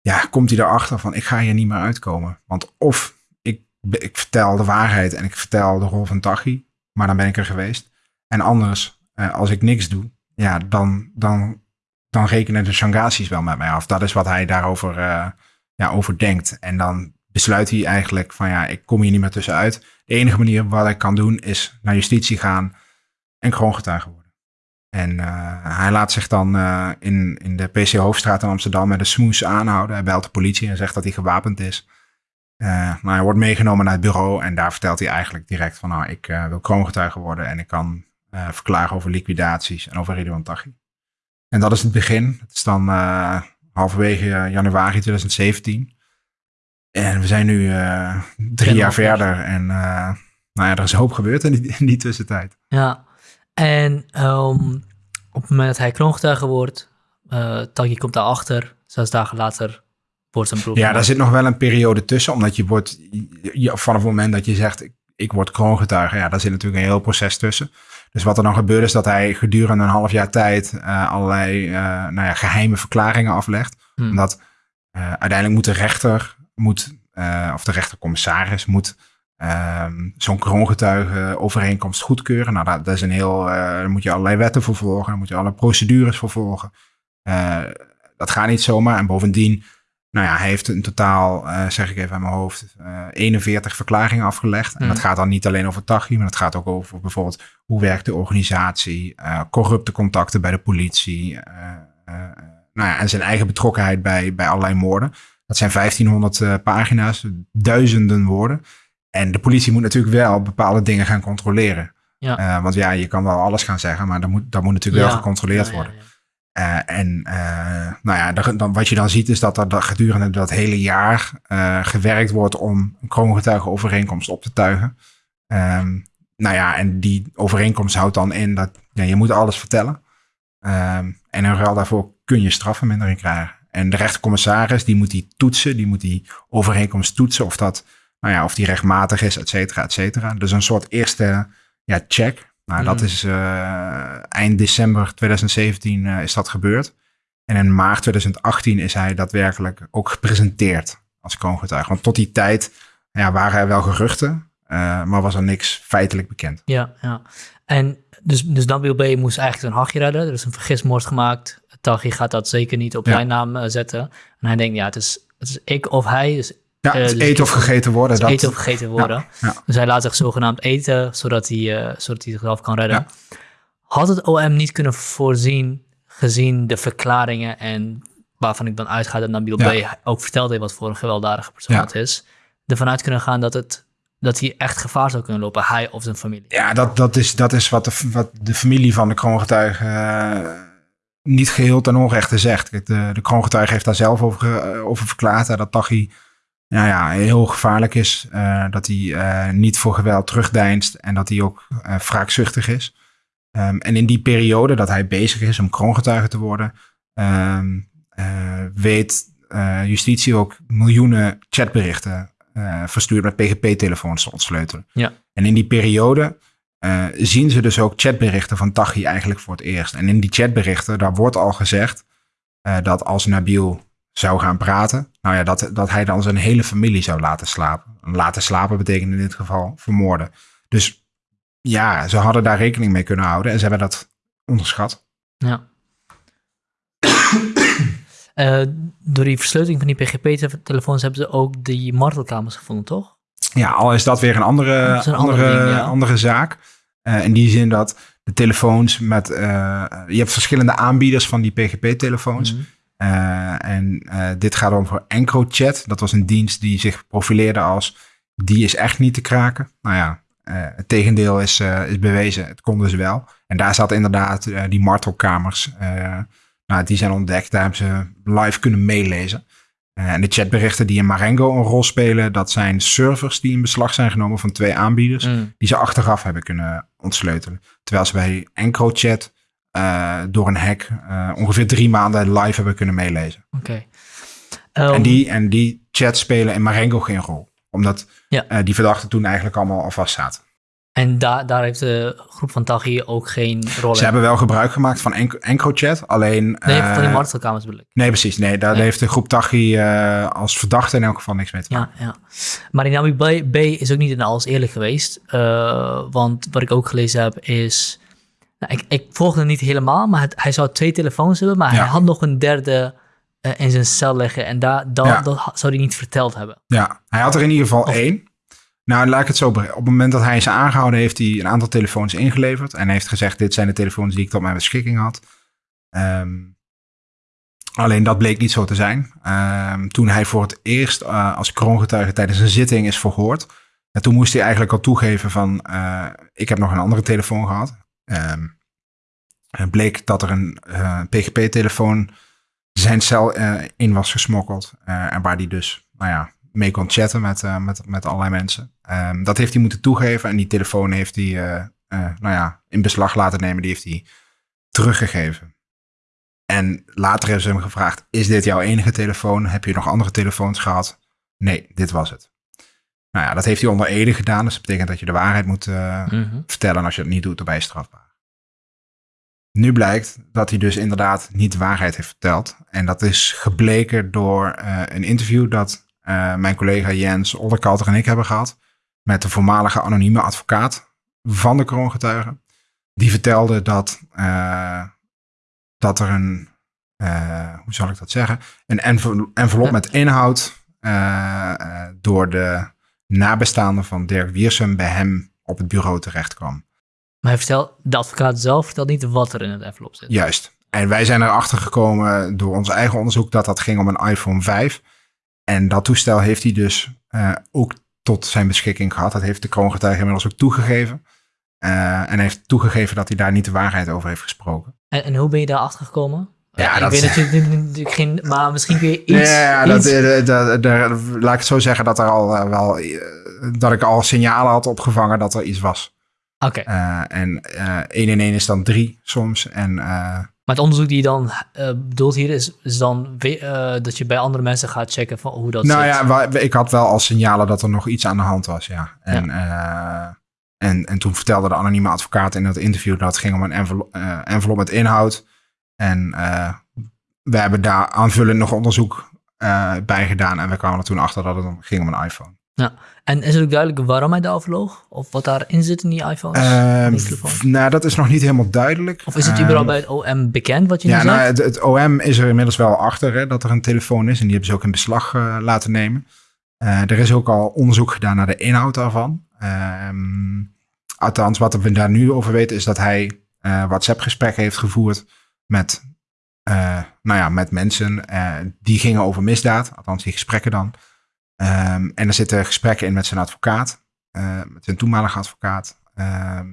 Speaker 2: ja, komt hij erachter van ik ga hier niet meer uitkomen. Want of ik, ik vertel de waarheid en ik vertel de rol van Tachi, maar dan ben ik er geweest. En anders, eh, als ik niks doe, ja, dan, dan, dan rekenen de Shanghasis wel met mij af. Dat is wat hij daarover eh, ja, over denkt. En dan besluit hij eigenlijk van ja, ik kom hier niet meer tussenuit. De enige manier wat ik kan doen is naar justitie gaan en kroongetuige worden. En uh, hij laat zich dan uh, in, in de PC Hoofdstraat in Amsterdam met een smoes aanhouden. Hij belt de politie en zegt dat hij gewapend is. Uh, nou, hij wordt meegenomen naar het bureau en daar vertelt hij eigenlijk direct van nou, ik wil kroongetuige worden en ik kan verklaren over liquidaties en over Ridwan Taghi. En dat is het begin. Het is dan halverwege januari 2017. En we zijn nu drie jaar verder en nou ja, er is hoop gebeurd in die, in die tussentijd.
Speaker 1: Ja, en um, op het moment dat hij kroongetuige wordt, uh, Taghi komt daarachter. Zes dagen later wordt zijn proef.
Speaker 2: Ja, daar zit nog wel een periode tussen. Omdat je wordt, vanaf het moment dat je zegt, ik, ik word kroongetuige, ja, daar zit natuurlijk een heel proces tussen. Dus wat er dan gebeurt is dat hij gedurende een half jaar tijd uh, allerlei nou ja, geheime verklaringen aflegt. Hmm. Omdat uiteindelijk moet de rechter, moet, of de rechtercommissaris, moet Um, zo'n kroongetuige overeenkomst goedkeuren. Nou, dat, dat is een heel. Uh, daar moet je allerlei wetten voor volgen. Daar moet je alle procedures voor volgen. Uh, dat gaat niet zomaar. En bovendien, nou ja, hij heeft in totaal, zeg ik even aan mijn hoofd, 41 verklaringen afgelegd. En dat gaat dan niet alleen over Tachi, maar dat gaat ook over bijvoorbeeld hoe werkt de organisatie, corrupte contacten bij de politie. nou ja, en zijn eigen betrokkenheid bij, bij allerlei moorden. Dat zijn 1500 pagina's, duizenden woorden. En de politie moet natuurlijk wel bepaalde dingen gaan controleren. Ja. Uh, want ja, je kan wel alles gaan zeggen, maar dat moet, dat moet natuurlijk ja. wel gecontroleerd ja, worden. Uh, en uh, nou ja, dan, wat je dan ziet is dat er gedurende dat hele jaar gewerkt wordt om een kroongetuigenovereenkomst op te tuigen. Um, nou ja, en die overeenkomst houdt dan in dat je moet alles vertellen. Um, en in ruil daarvoor kun je strafvermindering krijgen. En de rechtercommissaris die moet die toetsen, die moet die overeenkomst toetsen of dat nou ja, of die rechtmatig is, et cetera, et cetera. Dus een soort eerste ja, check. Nou, dat is uh, eind december 2017 uh, is dat gebeurd. En in maart 2018 is hij daadwerkelijk ook gepresenteerd als kroongetuige. Want tot die tijd ja, waren er wel geruchten, uh, maar was er niks feitelijk bekend.
Speaker 1: Ja, ja. En dus, dus B. moest eigenlijk zijn hachje redden. Er is een vergismoord gemaakt. Taghi gaat dat zeker niet op ja. zijn naam zetten. En hij denkt, ja, het is, het is ik of hij. Dus
Speaker 2: ja, het uh, dus eten of gegeten worden.
Speaker 1: Dat... Eten of gegeten worden. Ja. Dus hij laat zich zogenaamd eten, zodat hij, uh, zodat hij zichzelf kan redden. Had het OM niet kunnen voorzien, gezien de verklaringen en waarvan ik dan uitga dat Nabil B. ook verteld heeft wat voor een gewelddadige persoon het is, ervan uit kunnen gaan dat, het, dat hij echt gevaar zou kunnen lopen, hij of zijn familie.
Speaker 2: Ja, dat, dat is, dat is wat, de, wat de familie van de kroongetuige niet geheel ten onrechte zegt. De, de kroongetuige heeft daar zelf over, over verklaard, dat Taghi nou ja, heel gevaarlijk is. Uh, dat hij uh, niet voor geweld terugdeinst en dat hij ook uh, wraakzuchtig is. Um, en in die periode dat hij bezig is om kroongetuige te worden, um, weet justitie ook miljoenen chatberichten verstuurd met PGP-telefoons te ontsleutelen.
Speaker 1: Ja.
Speaker 2: En in die periode zien ze dus ook chatberichten van Tachi eigenlijk voor het eerst. En in die chatberichten, daar wordt al gezegd dat als Nabil zou gaan praten. Nou ja, dat, dat hij dan zijn hele familie zou laten slapen. Laten slapen betekent in dit geval vermoorden. Dus ja, ze hadden daar rekening mee kunnen houden en ze hebben dat onderschat.
Speaker 1: Ja. uh, door die versleuteling van die PGP-telefoons hebben ze ook die martelkamers gevonden, toch?
Speaker 2: Ja, al is dat weer een andere, een andere, andere, ding, ja. andere zaak. Uh, in die zin dat de telefoons met... Uh, je hebt verschillende aanbieders van die PGP-telefoons. Mm -hmm. Uh, en uh, dit gaat over EncroChat. Dat was een dienst die zich profileerde als die is echt niet te kraken. Nou ja, uh, het tegendeel is, is bewezen. Het kon dus wel. En daar zat inderdaad die martelkamers. nou, die zijn ontdekt. Daar hebben ze live kunnen meelezen. En de chatberichten die in Marengo een rol spelen, dat zijn servers die in beslag zijn genomen van twee aanbieders, mm. die ze achteraf hebben kunnen ontsleutelen. Terwijl ze bij EncroChat eh, door een hack eh, ongeveer drie maanden live hebben kunnen meelezen.
Speaker 1: Oké.
Speaker 2: en,
Speaker 1: Ehm,
Speaker 2: die, en die chats spelen in Marengo geen rol. Omdat
Speaker 1: Ja.
Speaker 2: eh, die verdachten toen eigenlijk allemaal al vast zaten.
Speaker 1: En daar daar heeft de groep van Taghi ook geen rol
Speaker 2: Ze
Speaker 1: in.
Speaker 2: hebben wel gebruik gemaakt van Enc- EncroChat, alleen...
Speaker 1: Nee,
Speaker 2: eh,
Speaker 1: van die martelkamers bedoel ik.
Speaker 2: nee, precies. Nee, daar
Speaker 1: Nee.
Speaker 2: heeft de groep Tachi eh, als verdachte in elk geval niks mee te maken.
Speaker 1: Ja, ja. Maar die Nabi B, B is ook niet in alles eerlijk geweest. Eh, want wat ik ook gelezen heb is... Nou, ik, ik volgde het niet helemaal, maar het- hij zou twee telefoons hebben. Maar
Speaker 2: Ja.
Speaker 1: hij had nog een derde eh, in zijn cel liggen. En daar,
Speaker 2: Ja.
Speaker 1: dat ha- zou hij niet verteld hebben.
Speaker 2: Ja, hij had er in ieder geval
Speaker 1: Of-
Speaker 2: één. Nou, laat ik het zo brengen. Op het moment dat hij is aangehouden, heeft hij een aantal telefoons ingeleverd. En heeft gezegd, dit zijn de telefoons die ik tot mijn beschikking had. Ehm, alleen dat bleek niet zo te zijn. Ehm, toen hij voor het eerst eh, als kroongetuige tijdens een zitting is verhoord. En toen moest hij eigenlijk al toegeven van, eh, ik heb nog een andere telefoon gehad. Ehm, het bleek dat er een eh, PGP-telefoon zijn cel in was gesmokkeld. en waar die dus, nou ja, mee kon chatten met, met, met allerlei mensen. Ehm, dat heeft hij moeten toegeven en die telefoon heeft hij, eh, eh, nou ja, in beslag laten nemen. Die heeft hij teruggegeven. En later hebben ze hem gevraagd, is dit jouw enige telefoon? Heb je nog andere telefoons gehad? Nee, dit was het. Nou ja, dat heeft hij onder Ede gedaan. Dus dat betekent dat je de waarheid moet eh,
Speaker 1: Mhm.
Speaker 2: vertellen. En als je dat niet doet, dan ben je strafbaar. Nu blijkt dat hij dus inderdaad niet de waarheid heeft verteld. En dat is gebleken door een interview dat mijn collega Jens Olderkalter en ik hebben gehad. Met de voormalige anonieme advocaat van de kroongetuigen. Die vertelde dat, eh, dat er een, eh, hoe zal ik dat zeggen, een envel- envelop met inhoud eh, door de nabestaanden van Dirk Wiersum bij hem op het bureau terecht kwam.
Speaker 1: Maar hij vertelt, de advocaat zelf vertelt niet wat er in het envelop zit.
Speaker 2: Juist. En wij zijn erachter gekomen door ons eigen onderzoek dat dat ging om een iPhone 5. En dat toestel heeft hij dus ook tot zijn beschikking gehad. Dat heeft de kroongetuige inmiddels ook toegegeven. Eh, en heeft toegegeven dat hij daar niet de waarheid over heeft gesproken.
Speaker 1: En, en hoe ben je daar achter gekomen?
Speaker 2: Ja,
Speaker 1: ik
Speaker 2: dat-
Speaker 1: weet natuurlijk, natuurlijk geen, maar misschien kun je iets.
Speaker 2: ja, dat,
Speaker 1: iets-
Speaker 2: eh, dat, daar- laat ik het zo zeggen dat, er al, eh, wel, eh, dat ik al signalen had opgevangen dat er iets was.
Speaker 1: Oké,
Speaker 2: Eh, en eh 1 in 1 is dan 3 soms. En eh,
Speaker 1: maar het onderzoek die je dan eh, bedoelt hier is, is dan eh, dat je bij andere mensen gaat checken van hoe dat
Speaker 2: nou
Speaker 1: zit.
Speaker 2: ja, ik had wel al signalen dat er nog iets aan de hand was, ja. En, eh, en, en toen vertelde de anonieme advocaat in dat interview dat het ging om een envelop, envelop met inhoud. En we hebben daar aanvullend nog onderzoek bij gedaan. En we kwamen er toen achter dat het ging om een iPhone.
Speaker 1: En is het ook duidelijk waarom hij daarover loog? Of wat daarin zit in die iPhones?
Speaker 2: Ehm, v- nou, dat is nog niet helemaal duidelijk.
Speaker 1: of is het
Speaker 2: Ehm,
Speaker 1: überhaupt bij het OM bekend wat je
Speaker 2: Ja,
Speaker 1: nu
Speaker 2: nou,
Speaker 1: zegt?
Speaker 2: het, het OM is er inmiddels wel achter hè, dat er een telefoon is. En die hebben ze ook in beslag eh, laten nemen. Eh, er is ook al onderzoek gedaan naar de inhoud daarvan. Ehm, althans, wat we daar nu over weten is dat hij eh, WhatsApp-gesprekken heeft gevoerd met, nou ja, met mensen. die gingen over misdaad, althans die gesprekken dan. Ehm, en er zitten gesprekken in met zijn advocaat, eh, met zijn toenmalige advocaat. Ehm,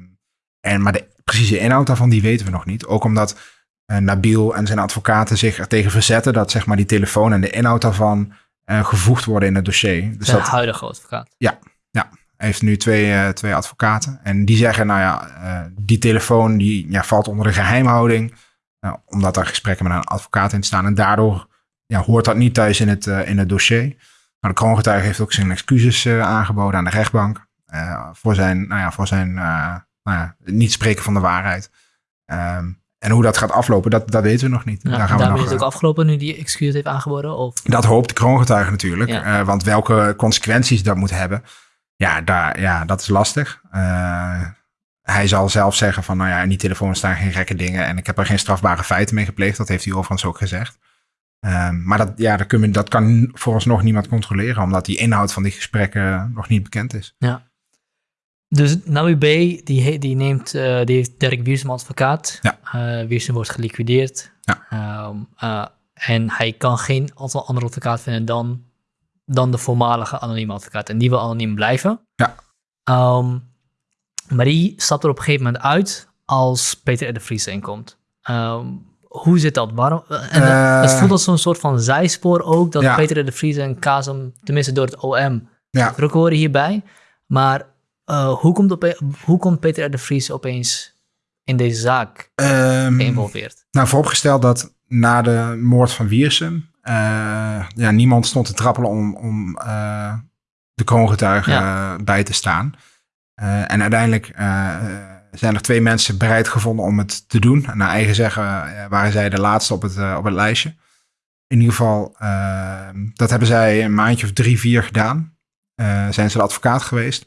Speaker 2: en, maar de precieze inhoud daarvan, die weten we nog niet. Ook omdat eh, Nabil en zijn advocaten zich er tegen verzetten dat zeg maar, die telefoon en de inhoud daarvan eh, gevoegd worden in het dossier. Dus
Speaker 1: Zijn
Speaker 2: dat
Speaker 1: huidige advocaat.
Speaker 2: hij heeft nu twee, twee advocaten. En die zeggen, nou ja, die telefoon die, ja, valt onder de geheimhouding. eh, omdat daar gesprekken met een advocaat in staan. En daardoor ja, hoort dat niet thuis in het, in het dossier. Maar de kroongetuige heeft ook zijn excuses eh, aangeboden aan de rechtbank. eh, voor zijn, nou ja, voor zijn eh, nou ja, niet spreken van de waarheid. Ehm, en hoe dat gaat aflopen, dat, dat weten we nog niet.
Speaker 1: Ja,
Speaker 2: daar gaan we nog,
Speaker 1: is het ook afgelopen nu die excuus heeft aangeboden? Of?
Speaker 2: dat hoopt de kroongetuige natuurlijk.
Speaker 1: Ja.
Speaker 2: want welke consequenties dat moet hebben, ja, daar, ja dat is lastig. Hij zal zelf zeggen van, nou ja, in die telefoon staan geen gekke dingen. En ik heb er geen strafbare feiten mee gepleegd. Dat heeft hij overigens ook gezegd. Ehm, maar dat, ja, dat, je, dat kan vooralsnog niemand controleren. Omdat die inhoud van die gesprekken nog niet bekend is.
Speaker 1: Dus Nabi B, die, die, neemt, eh, die heeft Dirk Wiersum advocaat.
Speaker 2: Ja.
Speaker 1: Wiersum wordt geliquideerd.
Speaker 2: Ja.
Speaker 1: Ehm, eh, en hij kan geen andere advocaat vinden dan, dan de voormalige anonieme advocaat. En die wil anoniem blijven.
Speaker 2: Ja.
Speaker 1: Ehm, maar die stapt er op een gegeven moment uit als Peter R. de Vries inkomt. Hoe zit dat? Waarom? En dat-
Speaker 2: Eh.
Speaker 1: het voelt als zo'n soort van zijspoor ook, dat
Speaker 2: Ja.
Speaker 1: Peter de Vries en Kazem, tenminste door het OM,
Speaker 2: Ja.
Speaker 1: betrokken worden hierbij. Maar eh, hoe, komt op, hoe komt Peter de Vries opeens in deze zaak
Speaker 2: Ehm,
Speaker 1: geïnvolveerd?
Speaker 2: nou, vooropgesteld dat na de moord van Wiersum... eh, ja, niemand stond te trappelen om, om eh, de kroongetuigen eh, bij te staan. Eh, en uiteindelijk eh, zijn er twee mensen bereid gevonden om het te doen. En naar eigen zeggen eh, waren zij de laatste op het, eh, op het lijstje. In ieder geval, eh, dat hebben zij een maandje of drie, vier gedaan. Eh, zijn ze de advocaat geweest.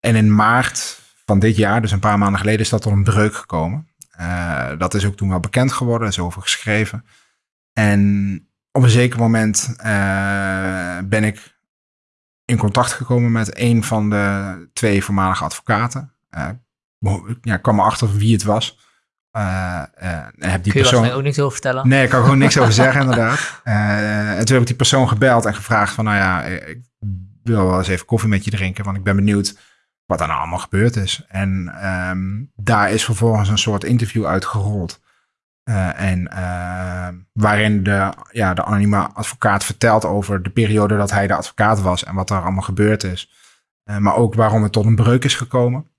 Speaker 2: En in maart van dit jaar, dus een paar maanden geleden, is dat tot een breuk gekomen. Dat is ook toen wel bekend geworden, is over geschreven. En op een zeker moment ben ik in contact gekomen met een van de twee voormalige advocaten. Eh, ja, ik kwam erachter wie het was. Eh, eh, heb die
Speaker 1: Kun je
Speaker 2: persoon...
Speaker 1: ook niks over vertellen?
Speaker 2: Nee, ik kan gewoon niks over zeggen, inderdaad. Eh, en toen heb ik die persoon gebeld en gevraagd van, nou ja, ik wil wel eens even koffie met je drinken, want ik ben benieuwd wat er nou allemaal gebeurd is. En ehm, daar is vervolgens een soort interview uitgerold. En waarin de, ja, de anonieme advocaat vertelt over de periode dat hij de advocaat was en wat er allemaal gebeurd is. Maar ook waarom het tot een breuk is gekomen.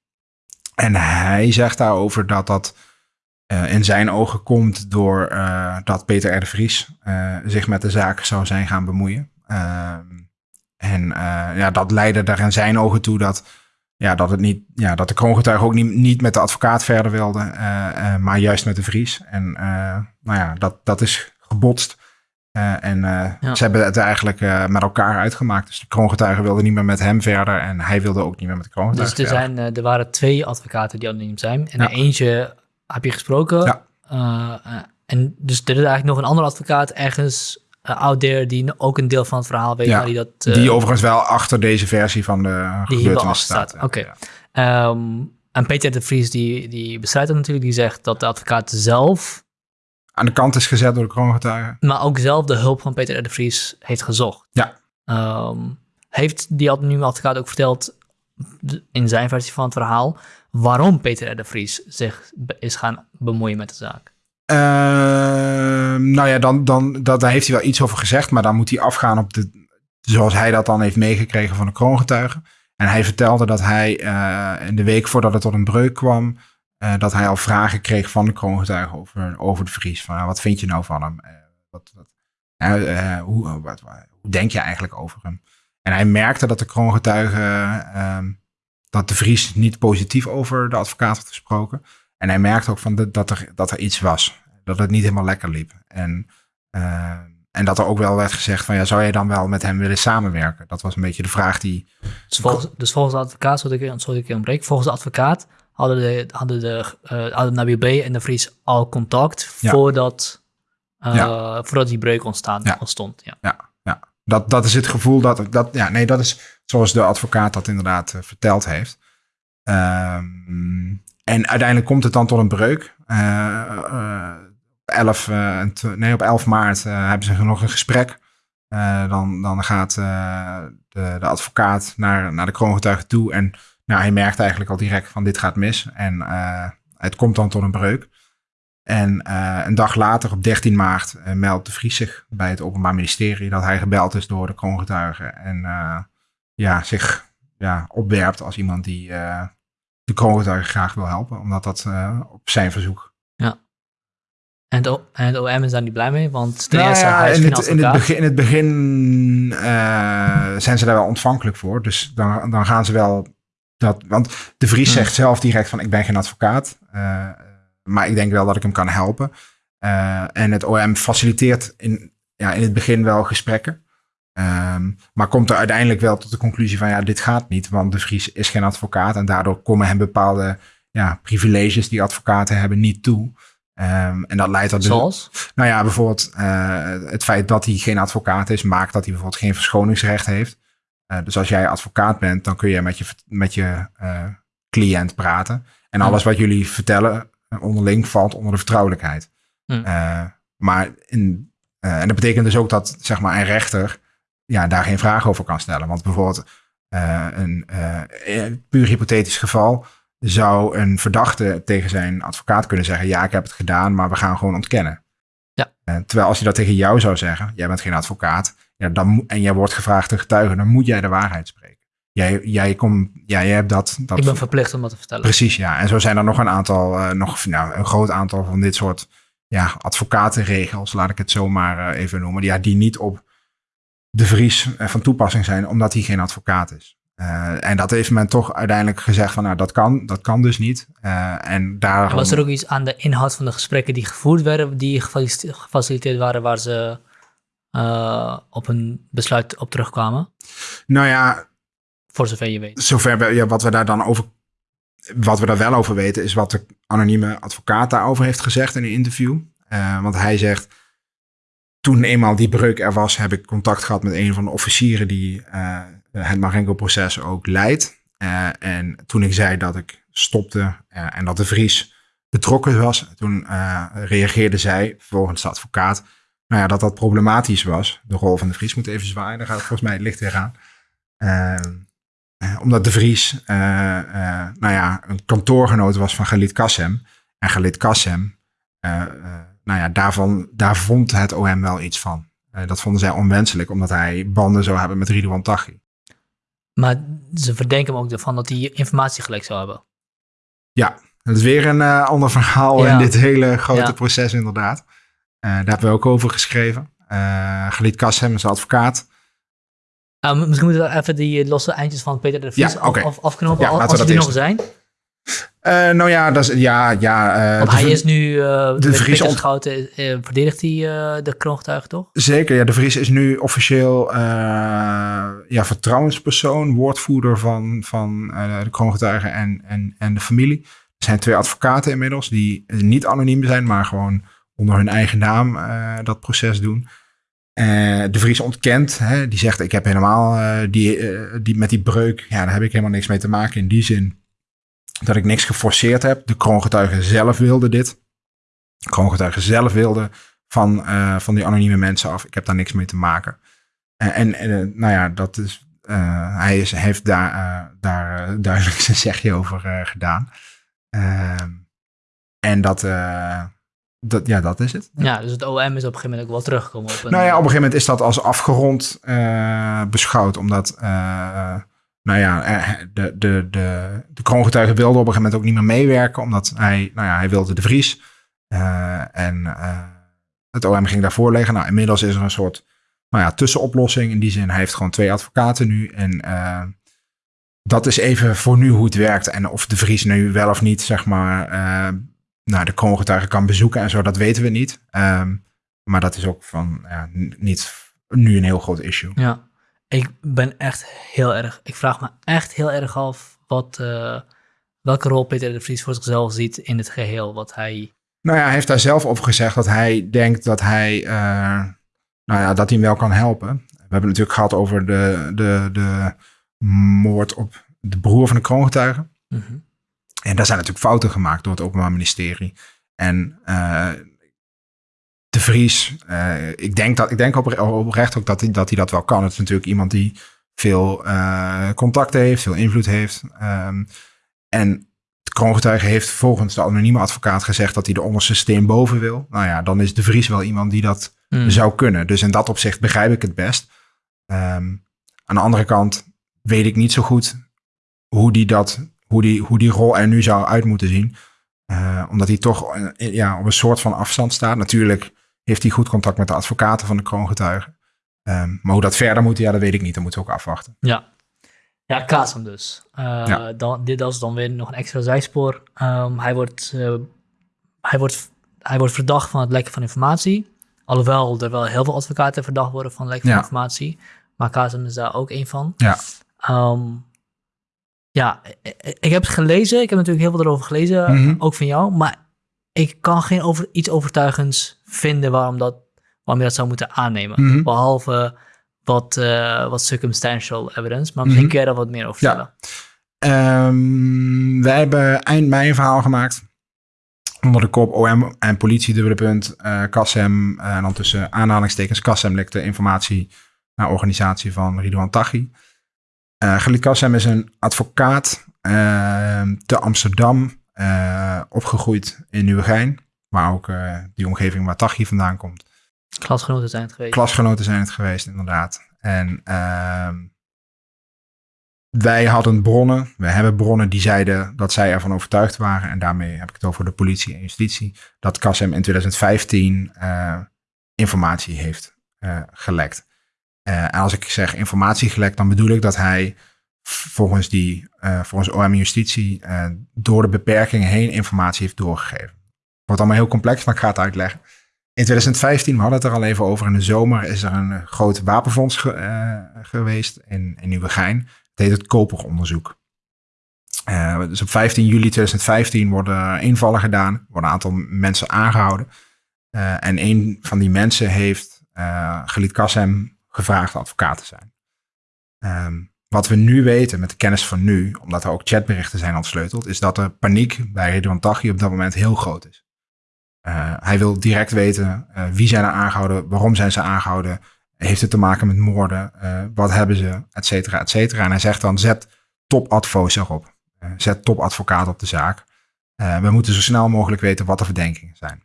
Speaker 2: En hij zegt daarover dat dat eh, in zijn ogen komt door eh, dat Peter R. de Vries eh, zich met de zaak zou zijn gaan bemoeien. Ehm, en ja, dat leidde daar in zijn ogen toe dat, ja, dat, het niet, ja, dat de kroongetuige ook niet, niet met de advocaat verder wilde, maar juist met de Vries. En nou ja, dat, dat is gebotst. Eh, en eh,
Speaker 1: Ja.
Speaker 2: ze hebben het eigenlijk eh, met elkaar uitgemaakt. Dus de kroongetuige wilde niet meer met hem verder en hij wilde ook niet meer met de
Speaker 1: Dus
Speaker 2: kroongetuige
Speaker 1: er,
Speaker 2: verder.
Speaker 1: zijn, er waren twee advocaten die anoniem zijn. En
Speaker 2: Ja.
Speaker 1: eentje heb je gesproken.
Speaker 2: Ja.
Speaker 1: En dus er is eigenlijk nog een andere advocaat ergens out there die ook een deel van het verhaal weet.
Speaker 2: Ja,
Speaker 1: die dat,
Speaker 2: Die overigens wel achter deze versie van de
Speaker 1: die hier wel
Speaker 2: gebeurtenis
Speaker 1: staat. Oké.
Speaker 2: Ja.
Speaker 1: Ehm, en Peter de Vries die, die bestrijdt dat natuurlijk. Die zegt dat de advocaat zelf,
Speaker 2: Aan de kant is gezet door de kroongetuige.
Speaker 1: maar ook zelf de hulp van Peter de Vries heeft gezocht.
Speaker 2: Ja.
Speaker 1: Ehm, heeft die anonieme advocaat ook verteld in zijn versie van het verhaal waarom Peter R. de Vries zich is gaan bemoeien met de zaak?
Speaker 2: Ehm, nou ja, dan, dan, dat, daar heeft hij wel iets over gezegd, maar dan moet hij afgaan op de, zoals hij dat dan heeft meegekregen van de kroongetuige. En hij vertelde dat hij eh, in de week voordat het tot een breuk kwam, dat hij al vragen kreeg van de kroongetuige over, over de Vries. Van, nou, wat vind je nou van hem? Eh, wat, wat, eh, eh, hoe, wat, wat- hoe denk je eigenlijk over hem? En hij merkte dat de kroongetuige, ehm, dat de Vries niet positief over de advocaat had gesproken. En hij merkte ook van de- dat, er, dat er iets was. Dat het niet helemaal lekker liep. En, eh, en dat er ook wel werd gezegd van ja, zou jij dan wel met hem willen samenwerken? Dat was een beetje de vraag die.
Speaker 1: Dus volgens, dus volgens de advocaat, zodat ik, zodat ik ontbreek, volgens de advocaat hadden, de, hadden, de, eh hadden Nabil B. en de Vries al contact
Speaker 2: Ja.
Speaker 1: voordat, eh,
Speaker 2: Ja.
Speaker 1: voordat die breuk ontstaan,
Speaker 2: Ja.
Speaker 1: ontstond. Ja.
Speaker 2: Ja, ja. Dat, dat is het gevoel dat, dat. Ja, nee, dat is zoals de advocaat dat inderdaad eh, verteld heeft. Ehm, en uiteindelijk komt het dan tot een breuk. Eh, eh, 11, eh, en tw- nee, op 11 maart hebben ze nog een gesprek. Dan, dan gaat de, de advocaat naar, naar de kroongetuige toe. En nou, hij merkt eigenlijk al direct van dit gaat mis. En eh, het komt dan tot een breuk. En eh, een dag later, op 13 maart, eh, meldt de Vries zich bij het Openbaar Ministerie dat hij gebeld is door de kroongetuige. En ja, zich ja, opwerpt als iemand die de kroongetuige graag wil helpen. Omdat dat op zijn verzoek
Speaker 1: En, het, O- en het OM is daar niet blij mee, want
Speaker 2: Nou
Speaker 1: eerste,
Speaker 2: ja, in, het, in, het begin, in het begin zijn ze daar wel ontvankelijk voor. Dus dan, dan gaan ze wel dat. Want de Vries zegt zelf direct van ik ben geen advocaat. eh, maar ik denk wel dat ik hem kan helpen. Eh, en het OM faciliteert in, ja, in het begin wel gesprekken. Ehm, maar komt er uiteindelijk wel tot de conclusie van ja, dit gaat niet. Want de Vries is geen advocaat. En daardoor komen hem bepaalde ja, privileges die advocaten hebben niet toe. Ehm, en dat leidt dus
Speaker 1: Zoals?
Speaker 2: nou ja, bijvoorbeeld eh, het feit dat hij geen advocaat is, maakt dat hij bijvoorbeeld geen verschoningsrecht heeft. Eh, dus als jij advocaat bent, dan kun je met je, met je eh, cliënt praten. En alles wat jullie vertellen eh, onderling valt onder de vertrouwelijkheid.
Speaker 1: Hmm.
Speaker 2: Eh, maar in, en dat betekent dus ook dat zeg maar, een rechter ja, daar geen vraag over kan stellen. Want bijvoorbeeld een puur hypothetisch geval zou een verdachte tegen zijn advocaat kunnen zeggen: Ja, ik heb het gedaan, maar we gaan gewoon ontkennen.
Speaker 1: Ja.
Speaker 2: Eh, terwijl als hij dat tegen jou zou zeggen: Jij bent geen advocaat, ja, dan, en jij wordt gevraagd te getuigen, dan moet jij de waarheid spreken. jij, jij, komt, ja, jij hebt dat, dat...
Speaker 1: Ik ben verplicht om dat te vertellen.
Speaker 2: Precies, ja. En zo zijn er nog een aantal, uh, nog nou, een groot aantal van dit soort ja, advocatenregels, laat ik het zo maar uh, even noemen. Ja, die niet op de Vries van toepassing zijn, omdat hij geen advocaat is. Uh, en dat heeft men toch uiteindelijk gezegd van, nou, dat kan, dat kan dus niet. Uh, en daar
Speaker 1: was er ook iets aan de inhoud van de gesprekken die gevoerd werden, die gefaciliteerd waren, waar ze uh, op een besluit op terugkwamen?
Speaker 2: Nou ja.
Speaker 1: Voor zover je weet.
Speaker 2: Zover we, ja, wat we daar dan over, wat we daar wel over weten, is wat de anonieme advocaat daarover heeft gezegd in een interview. want hij zegt, toen eenmaal die breuk er was, heb ik contact gehad met een van de officieren die het Marengo-proces ook leidt. Uh, en toen ik zei dat ik stopte uh, en dat de Vries betrokken was, toen reageerde zij, volgens de advocaat, nou ja, dat dat problematisch was. De rol van de Vries moet even zwaaien, dan gaat volgens mij het licht weer aan. omdat de Vries, nou ja, een kantoorgenoot was van Galit Kassem. En Galit Kassem, nou ja, daarvan, daar vond het OM wel iets van. dat vonden zij onwenselijk, omdat hij banden zou hebben met Ridouan Taghi.
Speaker 1: Maar ze verdenken hem ook ervan dat hij informatie gelekt zou hebben.
Speaker 2: Ja, dat is weer een uh, ander verhaal in dit hele grote ja. proces inderdaad. Uh, daar hebben we ook over geschreven. Uh, Galit Kassem is advocaat.
Speaker 1: Uh, misschien moeten we even die losse eindjes van Peter de Vries
Speaker 2: ja, okay.
Speaker 1: af, afknopen, ja, als die er nog zijn.
Speaker 2: Uh, nou ja, dat is, ja, ja.
Speaker 1: Uh, Want hij is nu, uh, de Vries ont... Schouten, verdedigt hij de kroongetuigen toch?
Speaker 2: Zeker, ja. De Vries is nu officieel ja, vertrouwenspersoon, woordvoerder van, van de kroongetuigen en, en, en de familie. Er zijn twee advocaten inmiddels die niet anoniem zijn, maar gewoon onder hun eigen naam dat proces doen. de Vries ontkent, hè, die zegt ik heb helemaal die, die, met die breuk, ja, daar heb ik helemaal niks mee te maken in die zin dat ik niks geforceerd heb. De kroongetuigen zelf wilden dit. De kroongetuigen zelf wilden van, uh, van die anonieme mensen af. Ik heb daar niks mee te maken. Uh, en, en uh, nou ja, dat is, hij is, heeft daar, daar duidelijk zijn zegje over gedaan. Ehm, en dat, dat, ja, dat is het.
Speaker 1: Ja, dus het OM is op een gegeven moment ook wel teruggekomen. Op
Speaker 2: een, nou ja, op een gegeven moment is dat als afgerond beschouwd. Omdat nou ja, eh, de, de, de, de kroongetuigen wilde op een gegeven moment ook niet meer meewerken, omdat hij, nou ja, hij wilde de Vries. Uh, en uh, het OM ging daarvoor liggen. Nou, inmiddels is er een soort nou ja, tussenoplossing. In die zin, hij heeft gewoon twee advocaten nu. En dat is even voor nu hoe het werkt. En of de Vries nu wel of niet, zeg maar, nou, de kroongetuigen kan bezoeken en zo, dat weten we niet. Um, maar dat is ook van, ja, niet nu een heel groot issue.
Speaker 1: Ja. Ik ben echt heel erg, ik vraag me echt heel erg af wat, uh, welke rol Peter de Vries voor zichzelf ziet in het geheel. Wat hij...
Speaker 2: Nou ja, hij heeft daar zelf over gezegd dat hij denkt dat hij, uh, nou ja, dat hij hem wel kan helpen. We hebben het natuurlijk gehad over de, de, de moord op de broer van de kroongetuigen. Mm -hmm. En daar zijn natuurlijk fouten gemaakt door het Openbaar Ministerie. En uh, de Vries, uh, ik denk, dat, ik denk oprecht ook dat hij, dat hij dat wel kan. Het is natuurlijk iemand die veel uh, contacten heeft, veel invloed heeft. Um, en de kroongetuige heeft volgens de anonieme advocaat gezegd dat hij de onderste steen boven wil. Nou ja, dan is de Vries wel iemand die dat mm. zou kunnen. Dus in dat opzicht begrijp ik het best. Um, aan de andere kant weet ik niet zo goed hoe die, dat, hoe die, hoe die rol er nu zou uit moeten zien. Uh, omdat hij toch ja, op een soort van afstand staat. Natuurlijk heeft hij goed contact met de advocaten van de kroongetuigen. Um, maar hoe dat verder moet, ja, dat weet ik niet. Dat moeten we ook afwachten.
Speaker 1: Ja, ja Kasem dus. Uh, ja. dan, dit is dan weer nog een extra zijspoor. Um, hij, wordt, uh, hij, wordt, hij wordt verdacht van het lekken van informatie. Alhoewel er wel heel veel advocaten verdacht worden van lekken van informatie. Maar Kasem is daar ook een van.
Speaker 2: Ja.
Speaker 1: Um, ja, ik heb het gelezen. Ik heb natuurlijk heel veel erover gelezen, mm -hmm. ook van jou. Maar ik kan geen over, iets overtuigends vinden waarom, dat, waarom je dat zou moeten aannemen. Mm -hmm. Behalve wat, uh, wat circumstantial evidence. Maar misschien mm -hmm. kun je daar wat meer over vertellen.
Speaker 2: Ja. Um, wij hebben eind mei een verhaal gemaakt. Onder de kop OM en politie, dubbele punt, uh, Kassem. Uh, en dan tussen aanhalingstekens Kassem lekte informatie naar organisatie van Ridouan Taghi. Uh, Galit Kassem is een advocaat ehm, te Amsterdam opgegroeid in Nieuwegein, waar ook uh, die omgeving waar Tachi vandaan komt.
Speaker 1: Klasgenoten zijn het geweest.
Speaker 2: Klasgenoten zijn het geweest, inderdaad. En uh, wij hadden bronnen, we hebben bronnen die zeiden dat zij ervan overtuigd waren. En daarmee heb ik het over de politie en justitie. Dat Kassem in 2015 uh, informatie heeft uh, gelekt. Uh, en als ik zeg informatie gelekt, dan bedoel ik dat hij volgens, die, volgens OM justitie door de beperkingen heen informatie heeft doorgegeven. Wordt allemaal heel complex, maar ik ga het uitleggen. In 2015, we hadden het er al even over, in de zomer is er een groot wapenfonds ge, geweest in, in Nieuwegein. Het heet het Koperonderzoek. Uh, dus op 15 juli 2015 worden invallen gedaan, worden een aantal mensen aangehouden. En een van die mensen heeft uh, Kassem gevraagd advocaat te zijn. Um, wat we nu weten met de kennis van nu, omdat er ook chatberichten zijn ontsleuteld, is dat de paniek bij Ridwan Taghi op dat moment heel groot is. Hij wil direct weten wie zijn er aangehouden, waarom zijn ze aangehouden, heeft het te maken met moorden? Uh, wat hebben ze? Et cetera, et cetera. En hij zegt dan, zet topadvo's erop. Uh, zet topadvocaat op de zaak. Uh, we moeten zo snel mogelijk weten wat de verdenkingen zijn.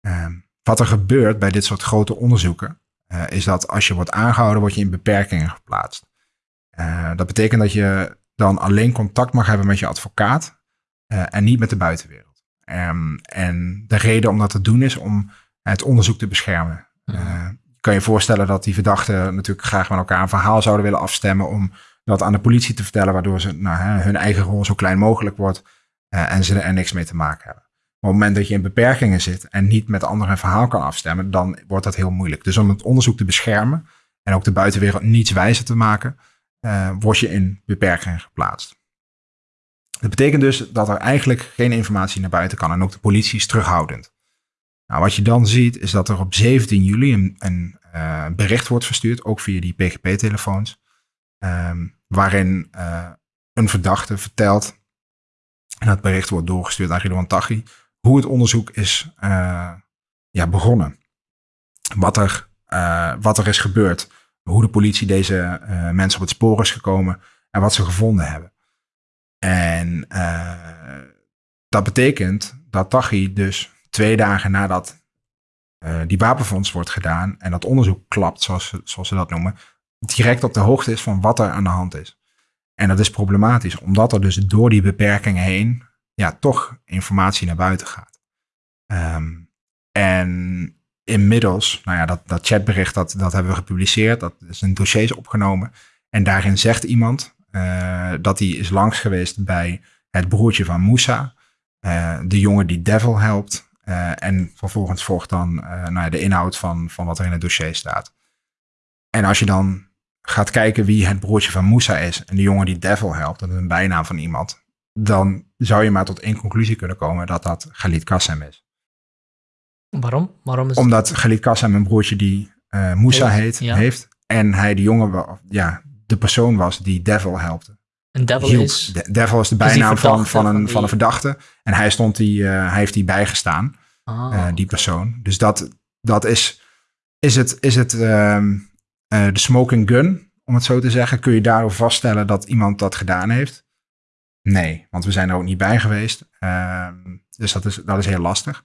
Speaker 2: Ehm, wat er gebeurt bij dit soort grote onderzoeken, is dat als je wordt aangehouden, word je in beperkingen geplaatst. dat betekent dat je dan alleen contact mag hebben met je advocaat en niet met de buitenwereld. Um, en de reden om dat te doen is om het onderzoek te beschermen. Ja kan je voorstellen dat die verdachten natuurlijk graag met elkaar een verhaal zouden willen afstemmen om dat aan de politie te vertellen, waardoor ze, nou, hun eigen rol zo klein mogelijk wordt uh, en ze er niks mee te maken hebben. Maar op het moment dat je in beperkingen zit en niet met anderen een verhaal kan afstemmen, dan wordt dat heel moeilijk. Dus om het onderzoek te beschermen en ook de buitenwereld niets wijzer te maken, uh, word je in beperkingen geplaatst. Dat betekent dus dat er eigenlijk geen informatie naar buiten kan en ook de politie is terughoudend. Nou, wat je dan ziet is dat er op 17 juli een, een uh, bericht wordt verstuurd, ook via die PGP-telefoons, um, waarin uh, een verdachte vertelt, en dat bericht wordt doorgestuurd aan Ridwan Taghi, hoe het onderzoek is uh, ja, begonnen. Wat er, wat er is gebeurd, hoe de politie deze mensen op het spoor is gekomen en wat ze gevonden hebben. En dat betekent dat Taghi dus twee dagen nadat uh, die wapenfonds wordt gedaan en dat onderzoek klapt, zoals, zoals ze dat noemen, direct op de hoogte is van wat er aan de hand is. En dat is problematisch, omdat er dus door die beperkingen heen ja, toch informatie naar buiten gaat. Um, en inmiddels, nou ja, dat, dat chatbericht, dat, dat hebben we gepubliceerd, dat is in dossiers opgenomen. En daarin zegt iemand uh, dat hij is langs geweest bij het broertje van Moussa, uh, de jongen die Devil helpt. Uh, en vervolgens volgt dan nou ja, de inhoud van, van wat er in het dossier staat. En als je dan gaat kijken wie het broertje van Moussa is en de jongen die Devil helpt, dat is een bijnaam van iemand, dan zou je maar tot één conclusie kunnen komen dat dat Galit Kassem is.
Speaker 1: Waarom? Waarom is
Speaker 2: Omdat Galit Kassem een broertje die Moussa heet, ja. heeft en hij de jongen, ja, de persoon was die Devil helpte.
Speaker 1: Een devil hielp. is?
Speaker 2: De, devil is de bijnaam van, van, een, van een verdachte. En hij, stond die, uh, hij heeft die bijgestaan, ah, uh, die persoon. Dus dat, dat is, is het, is het uh, de smoking gun, om het zo te zeggen. Kun je daardoor vaststellen dat iemand dat gedaan heeft? Nee, want we zijn er ook niet bij geweest. Ehm, dus dat is, dat is heel lastig.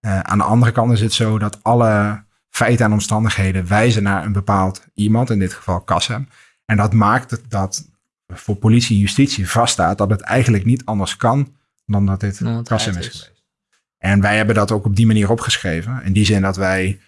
Speaker 2: Aan de andere kant is het zo dat alle feiten en omstandigheden wijzen naar een bepaald iemand, in dit geval Kassem. En dat maakt dat voor politie en justitie vaststaat dat het eigenlijk niet anders kan dan dat dit Kassem is geweest. En wij hebben dat ook op die manier opgeschreven. In die zin dat wij,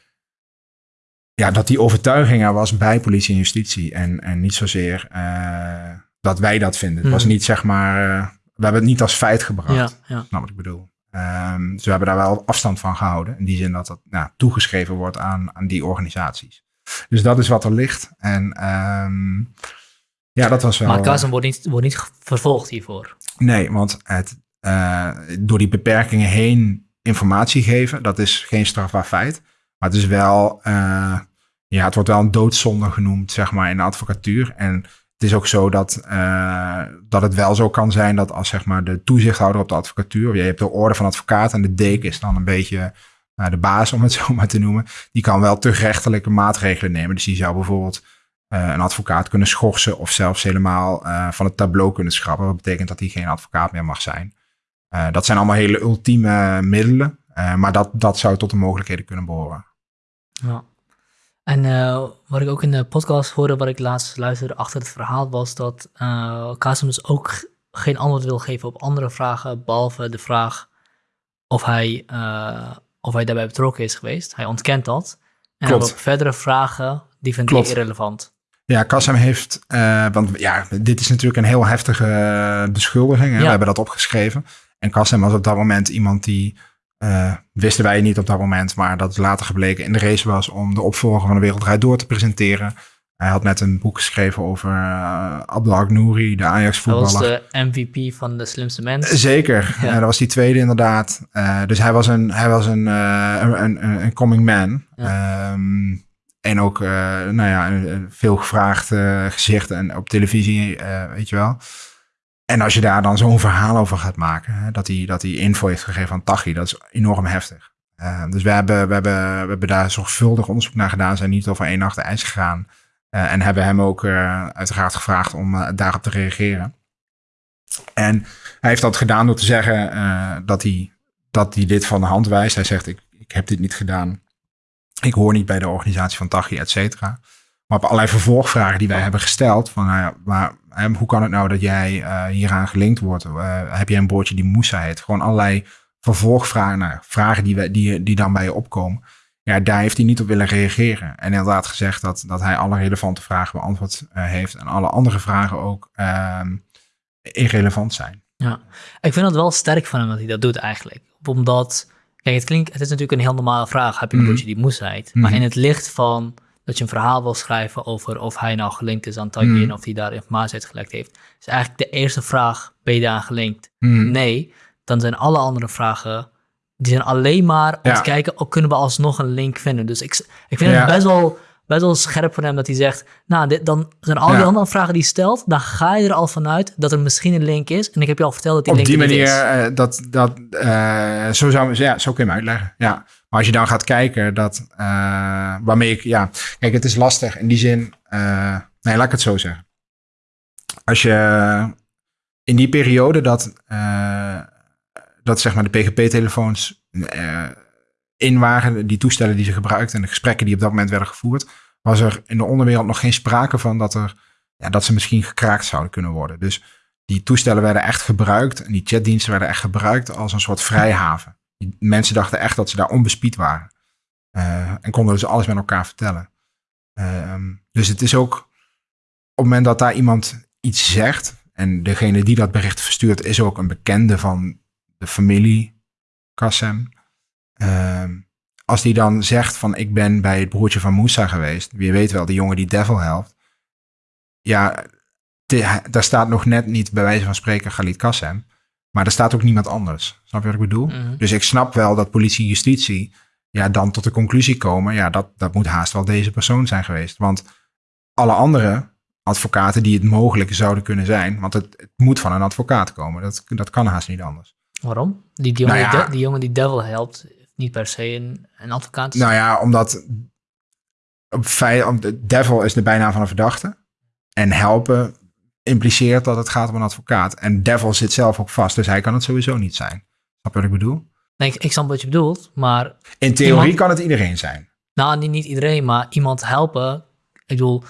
Speaker 2: ja, dat die overtuiging er was bij politie en justitie. En, en niet zozeer uh, dat wij dat vinden. Het was mhm. niet zeg maar, uh, we hebben het niet als feit gebracht. Ja, ja. Snap wat ik bedoel. Um, dus we hebben daar wel afstand van gehouden. In die zin dat dat nou, toegeschreven wordt aan, aan die organisaties. Dus dat is wat er ligt. En um, ja, dat was wel...
Speaker 1: Maar Kazem wordt niet, wordt niet vervolgd hiervoor.
Speaker 2: Nee, want het, uh, door die beperkingen heen informatie geven, dat is geen strafbaar feit. Maar het is wel, uh, ja, het wordt wel een doodzonde genoemd, zeg maar, in de advocatuur. En het is ook zo dat, uh, dat het wel zo kan zijn dat als, zeg maar, de toezichthouder op de advocatuur, je hebt de orde van advocaat en de deken is dan een beetje de baas, om het zo maar te noemen, die kan wel te rechtelijke maatregelen nemen. Dus die zou bijvoorbeeld uh, een advocaat kunnen schorsen of zelfs helemaal uh, van het tableau kunnen schrappen. Wat betekent dat hij geen advocaat meer mag zijn. Uh, dat zijn allemaal hele ultieme middelen, maar dat, dat zou tot de mogelijkheden kunnen behoren.
Speaker 1: Ja. En wat ik ook in de podcast hoorde, wat ik laatst luisterde achter het verhaal, was dat uh, dus ook geen antwoord wil geven op andere vragen, behalve de vraag of hij, of hij daarbij betrokken is geweest. Hij ontkent dat. En Klopt. verdere vragen, die vindt hij irrelevant.
Speaker 2: Ja, Kassem heeft, want ja, dit is natuurlijk een heel heftige beschuldiging. Hè? We hebben dat opgeschreven. En Kassem was op dat moment iemand die uh, wisten wij niet op dat moment, maar dat is later gebleken in de race was om de opvolger van de Wereldrijd door te presenteren. Hij had net een boek geschreven over uh, Abdelhak Nouri, de Ajax-voetballer.
Speaker 1: Dat was de MVP van de slimste mens.
Speaker 2: Zeker, ja. dat was die tweede inderdaad. Uh, dus hij was een, hij was een, een, een, een, coming man. Ja. Um, en ook, nou ja, een, veel gevraagd gezicht en op televisie, weet je wel. En als je daar dan zo'n verhaal over gaat maken, hè, dat, hij, dat hij info heeft gegeven aan Tachi, dat is enorm heftig. Uh, dus we hebben, we, hebben, we hebben daar zorgvuldig onderzoek naar gedaan, zijn niet over één nacht ijs gegaan. Uh, en hebben hem ook uh, uiteraard gevraagd om daarop te reageren. En hij heeft dat gedaan door te zeggen dat, hij, dat hij dit van de hand wijst. Hij zegt, ik, ik heb dit niet gedaan. Ik hoor niet bij de organisatie van Tachi, et cetera. Maar op allerlei vervolgvragen die wij hebben gesteld, van nou ja, maar hoe kan het nou dat jij hieraan gelinkt wordt? Heb jij een boordje die Moussa? Gewoon allerlei vervolgvragen, nou, vragen die, die, die dan bij je opkomen. Ja, daar heeft hij niet op willen reageren. En inderdaad gezegd dat, dat hij alle relevante vragen beantwoord uh, heeft. En alle andere vragen ook ehm, irrelevant zijn.
Speaker 1: Ja, ik vind het wel sterk van hem dat hij dat doet eigenlijk. Omdat, kijk, het klinkt, het is natuurlijk een heel normale vraag. Heb je een mm boordje die Moussa heet? Maar mhm. in het licht van dat je een verhaal wil schrijven over of hij nou gelinkt is aan Tagin mm. of hij daar informatie uit gelekt heeft. is eigenlijk de eerste vraag, ben je daar gelinkt? Nee, dan zijn alle andere vragen, die zijn alleen maar om te kijken, ook oh, kunnen we alsnog een link vinden. Dus ik, ik vind het best wel, best wel scherp van hem dat hij zegt, nou, dit, dan zijn al die andere vragen die stelt, dan ga je er al vanuit dat er misschien een link is. En ik heb je al verteld dat die
Speaker 2: Op
Speaker 1: link
Speaker 2: die manier, uh, dat, dat, uh, zo, zou, ja, zo kun je hem uitleggen, ja. Maar als je dan gaat kijken, dat, uh, waarmee ik, ja, kijk, het is lastig in die zin. Nee, laat ik het zo zeggen. Als je in die periode dat, dat zeg maar de PGP-telefoons in waren, die toestellen die ze gebruikten en de gesprekken die op dat moment werden gevoerd, was er in de onderwereld nog geen sprake van dat, er, ja, dat ze misschien gekraakt zouden kunnen worden. Dus die toestellen werden echt gebruikt en die chatdiensten werden echt gebruikt als een soort vrijhaven mensen dachten echt dat ze daar onbespied waren. Uh, en konden dus alles met elkaar vertellen. Uh, dus het is ook op het moment dat daar iemand iets zegt. En degene die dat bericht verstuurt is ook een bekende van de familie Kassem. Uh, als die dan zegt van ik ben bij het broertje van Moussa geweest. Wie weet wel, de jongen die Devil helpt. Ja, daar staat nog net niet bij wijze van spreken Galit Kassem. Maar er staat ook niemand anders. Snap je wat ik bedoel? Mhm. Dus ik snap wel dat politie en justitie ja, dan tot de conclusie komen. Ja, dat, dat moet haast wel deze persoon zijn geweest. Want alle andere advocaten die het mogelijk zouden kunnen zijn. Want het, het moet van een advocaat komen. Dat, dat kan haast niet anders.
Speaker 1: Waarom? Die, die, jongen, nou die, jongen die Devil helpt, niet per se een, een advocaat.
Speaker 2: Nou ja, omdat op feit, Devil is de bijnaam van een verdachte. En helpen impliceert dat het gaat om een advocaat. En Devil zit zelf ook vast, dus hij kan het sowieso niet zijn. Snap je wat ik bedoel?
Speaker 1: Nee, ik, ik snap wat je bedoelt, maar...
Speaker 2: In theorie kan het iedereen zijn.
Speaker 1: Nou, niet, niet iedereen, maar iemand helpen. Ik bedoel,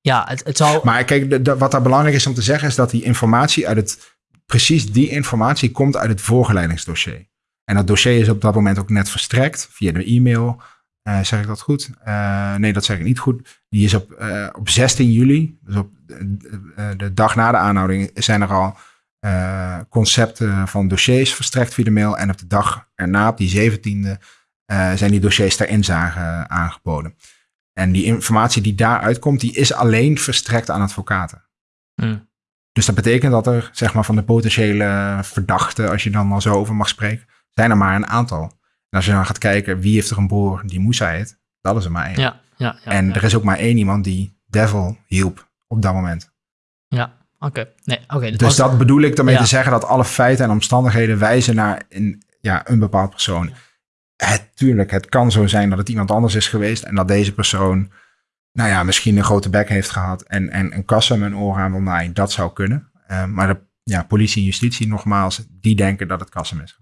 Speaker 1: ja, het, het zou...
Speaker 2: Maar kijk, de, wat daar belangrijk is om te zeggen, is dat die informatie uit het... Precies die informatie komt uit het voorgeleidingsdossier. En dat dossier is op dat moment ook net verstrekt via de e-mail. Uh, zeg ik dat goed? Uh, nee, dat zeg ik niet goed. Die is op, uh, op 16 juli, dus op de dag na de aanhouding, zijn er al concepten van dossiers verstrekt via de mail. En op de dag erna, op die 17e, zijn die dossiers ter inzage aangeboden. En die informatie die daaruit komt, die is alleen verstrekt aan advocaten. Hmm. Dus dat betekent dat er, zeg maar, van de potentiële verdachten, als je dan al zo over mag spreken, zijn er maar een aantal. En als je dan gaat kijken wie heeft er een broer die Moussa heet, dat is er maar één.
Speaker 1: Ja, ja, ja,
Speaker 2: en er is ook maar één iemand die Devil hielp op dat moment.
Speaker 1: Ja, oké. Nee, oké.
Speaker 2: dus dat bedoel ik daarmee te zeggen dat alle feiten en omstandigheden wijzen naar een, ja, een bepaald persoon. Het, tuurlijk, het kan zo zijn dat het iemand anders is geweest en dat deze persoon, nou ja, misschien een grote bek heeft gehad en, en een kassa met een oor aan wil naaien. Dat zou kunnen. Uh, maar de ja, politie en justitie, nogmaals, die denken dat het Kassem is.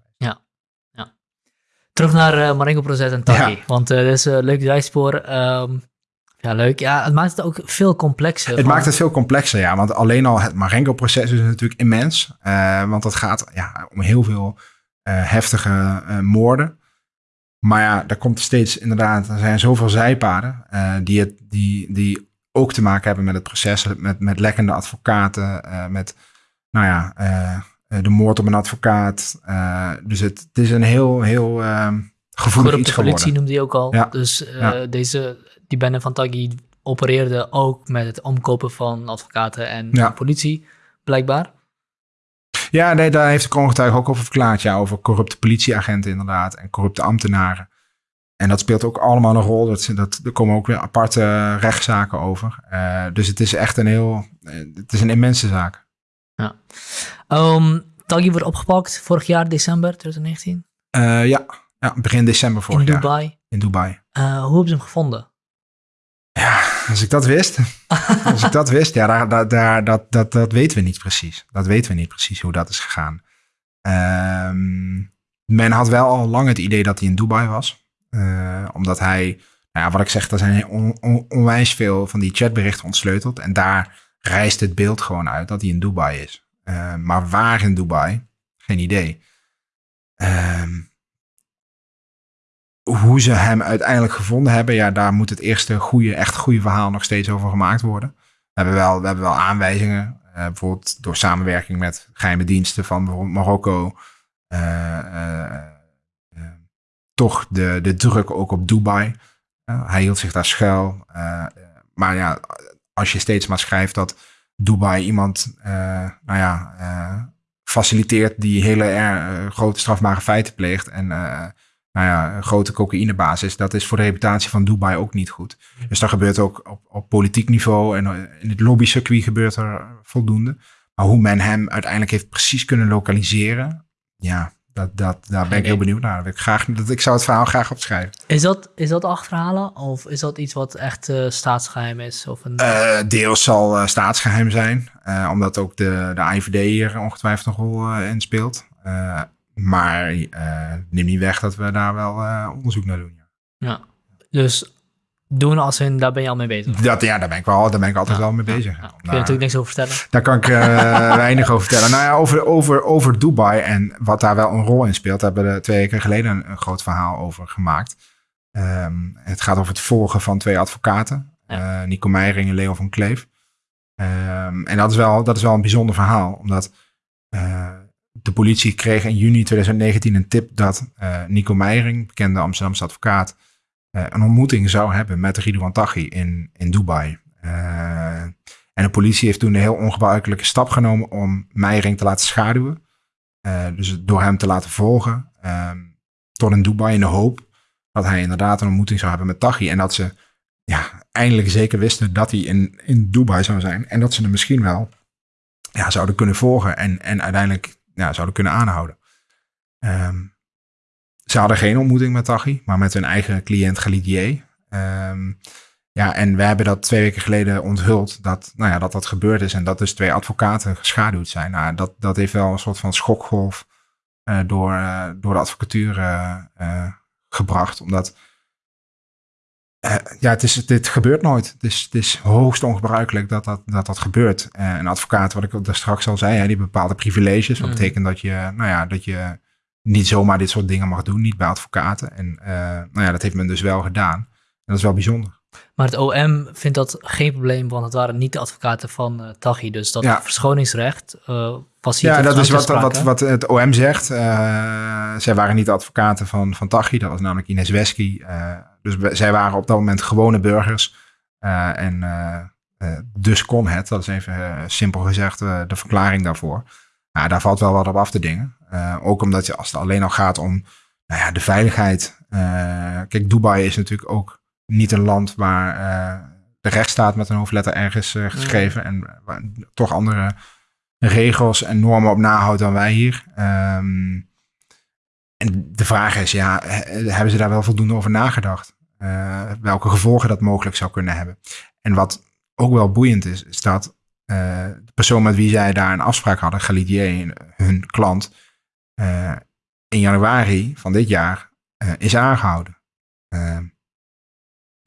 Speaker 1: Terug naar uh, Marengo-proces en Taki. Want uh, dat is een leuk zijspoor. Um, ja, leuk. Ja, het maakt het ook veel complexer.
Speaker 2: Het maakt het veel complexer, ja. Want alleen al het Marengo-proces is natuurlijk immens. Want het gaat ja, om heel veel heftige moorden. Maar ja, daar komt steeds inderdaad, er zijn zoveel zijpaden die, het, die, die ook te maken hebben met het proces, met, met lekkende advocaten, met, nou ja, de moord op een advocaat. dus het, het, is een heel, heel uh, gevoelig iets geworden.
Speaker 1: politie noemde hij ook al. Ja. Dus ja. deze, die bende van Taggi opereerde ook met het omkopen van advocaten en politie, blijkbaar.
Speaker 2: Ja, nee, daar heeft de kroongetuige ook over verklaard. Ja, over corrupte politieagenten inderdaad en corrupte ambtenaren. En dat speelt ook allemaal een rol. Dat, dat, er komen ook weer aparte rechtszaken over. Uh, dus het is echt een heel, het is een immense zaak.
Speaker 1: Ja. Um, wordt opgepakt vorig jaar, december 2019.
Speaker 2: Uh, ja. ja, begin december vorig
Speaker 1: jaar.
Speaker 2: In
Speaker 1: Dubai.
Speaker 2: In Dubai.
Speaker 1: Uh, hoe hebben ze hem gevonden?
Speaker 2: Ja, als ik dat wist. als ik dat wist, ja, daar, daar, daar, dat, dat, dat weten we niet precies. Dat weten we niet precies hoe dat is gegaan. Um, men had wel al lang het idee dat hij in Dubai was. Uh, omdat hij, nou ja, wat ik zeg, er zijn on, on, onwijs veel van die chatberichten ontsleuteld. En daar rijst het beeld gewoon uit dat hij in Dubai is. Uh, maar waar in Dubai? Geen idee. Um, hoe ze hem uiteindelijk gevonden hebben, ja, daar moet het eerste goede, echt goede verhaal nog steeds over gemaakt worden. We hebben wel, we hebben wel aanwijzingen, uh, bijvoorbeeld door samenwerking met geheime diensten van bijvoorbeeld Marokko, uh, uh, toch de, de druk ook op Dubai. hij hield zich daar schuil. maar ja, als je steeds maar schrijft dat Dubai iemand, nou ja, faciliteert die hele grote strafbare feiten pleegt en nou ja, een grote cocaïnebasis, dat is voor de reputatie van Dubai ook niet goed. Dus dat gebeurt ook op, op politiek niveau en in het lobbycircuit gebeurt er voldoende. Maar hoe men hem uiteindelijk heeft precies kunnen lokaliseren, ja, dat, dat, daar ben ik heel benieuwd naar. Ik, graag, dat, ik zou het verhaal graag opschrijven.
Speaker 1: Is dat, is dat achterhalen of is dat iets wat echt uh, staatsgeheim is? Of een...
Speaker 2: Uh, deels zal uh, staatsgeheim zijn, omdat ook de, de IVD hier ongetwijfeld nog wel in speelt. Maar uh, neem niet weg dat we daar wel uh, onderzoek naar doen. Ja.
Speaker 1: ja, dus doen als in, daar ben je al mee bezig?
Speaker 2: Dat, ja, daar ben ik, wel, daar ben ik altijd wel mee bezig. Ja.
Speaker 1: Kun je natuurlijk niks over vertellen?
Speaker 2: Daar kan ik uh, weinig over vertellen. Nou ja, over, over, over Dubai en wat daar wel een rol in speelt, hebben we twee weken geleden een, een groot verhaal over gemaakt. Um, het gaat over het volgen van twee advocaten. Nico Meijering en Leo van Kleef. Um, en dat is, wel, dat is wel een bijzonder verhaal, omdat de politie kreeg in juni 2019 een tip dat uh, Nico Meijering, bekende Amsterdamse advocaat, uh, een ontmoeting zou hebben met Ridouan Taghi in, in Dubai. Uh, en de politie heeft toen een heel ongebruikelijke stap genomen om Meijering te laten schaduwen. dus door hem te laten volgen ehm, tot in Dubai in de hoop dat hij inderdaad een ontmoeting zou hebben met Taghi. En dat ze ja, eindelijk zeker wisten dat hij in, in Dubai zou zijn. En dat ze hem misschien wel ja, zouden kunnen volgen en, en uiteindelijk ja, zouden kunnen aanhouden. Um, ze hadden geen ontmoeting met Tachi, maar met hun eigen cliënt Galidier. Um, ja, en we hebben dat twee weken geleden onthuld dat, nou ja, dat dat gebeurd is en dat dus twee advocaten geschaduwd zijn. Nou, dat, dat heeft wel een soort van schokgolf uh, door, uh, door de advocatuur uh, gebracht. Omdat ja, het, is, dit gebeurt nooit. Het is, het is hoogst ongebruikelijk dat dat, dat, dat gebeurt. Uh, een advocaat, wat ik daar straks al zei, hè, die bepaalde privileges. Wat mm. betekent dat je, nou ja, dat je niet zomaar dit soort dingen mag doen, niet bij advocaten. En uh, nou ja, dat heeft men dus wel gedaan. En dat is wel bijzonder.
Speaker 1: Maar het OM vindt dat geen probleem, want het waren niet de advocaten van uh, Taghi. Dus dat ja. verschoningsrecht uh, was hier
Speaker 2: Ja, dat is wat, wat, wat het OM zegt. Uh, zij waren niet de advocaten van, van Taghi, dat was namelijk Ines Wesky. dus zij waren op dat moment gewone burgers. en dus kon het, dat is even simpel gezegd de verklaring daarvoor. Nou, daar valt wel wat op af te dingen. ook omdat je, als het alleen al gaat om nou ja, de veiligheid. kijk, Dubai is natuurlijk ook niet een land waar uh, de rechtsstaat met een hoofdletter ergens uh, geschreven en waar toch andere regels en normen op nahoudt dan wij hier. Um, en de vraag is, ja, hebben ze daar wel voldoende over nagedacht? Uh, welke gevolgen dat mogelijk zou kunnen hebben? En wat ook wel boeiend is, is dat de persoon met wie zij daar een afspraak hadden, Galidier, hun klant, in januari van dit jaar eh, is aangehouden.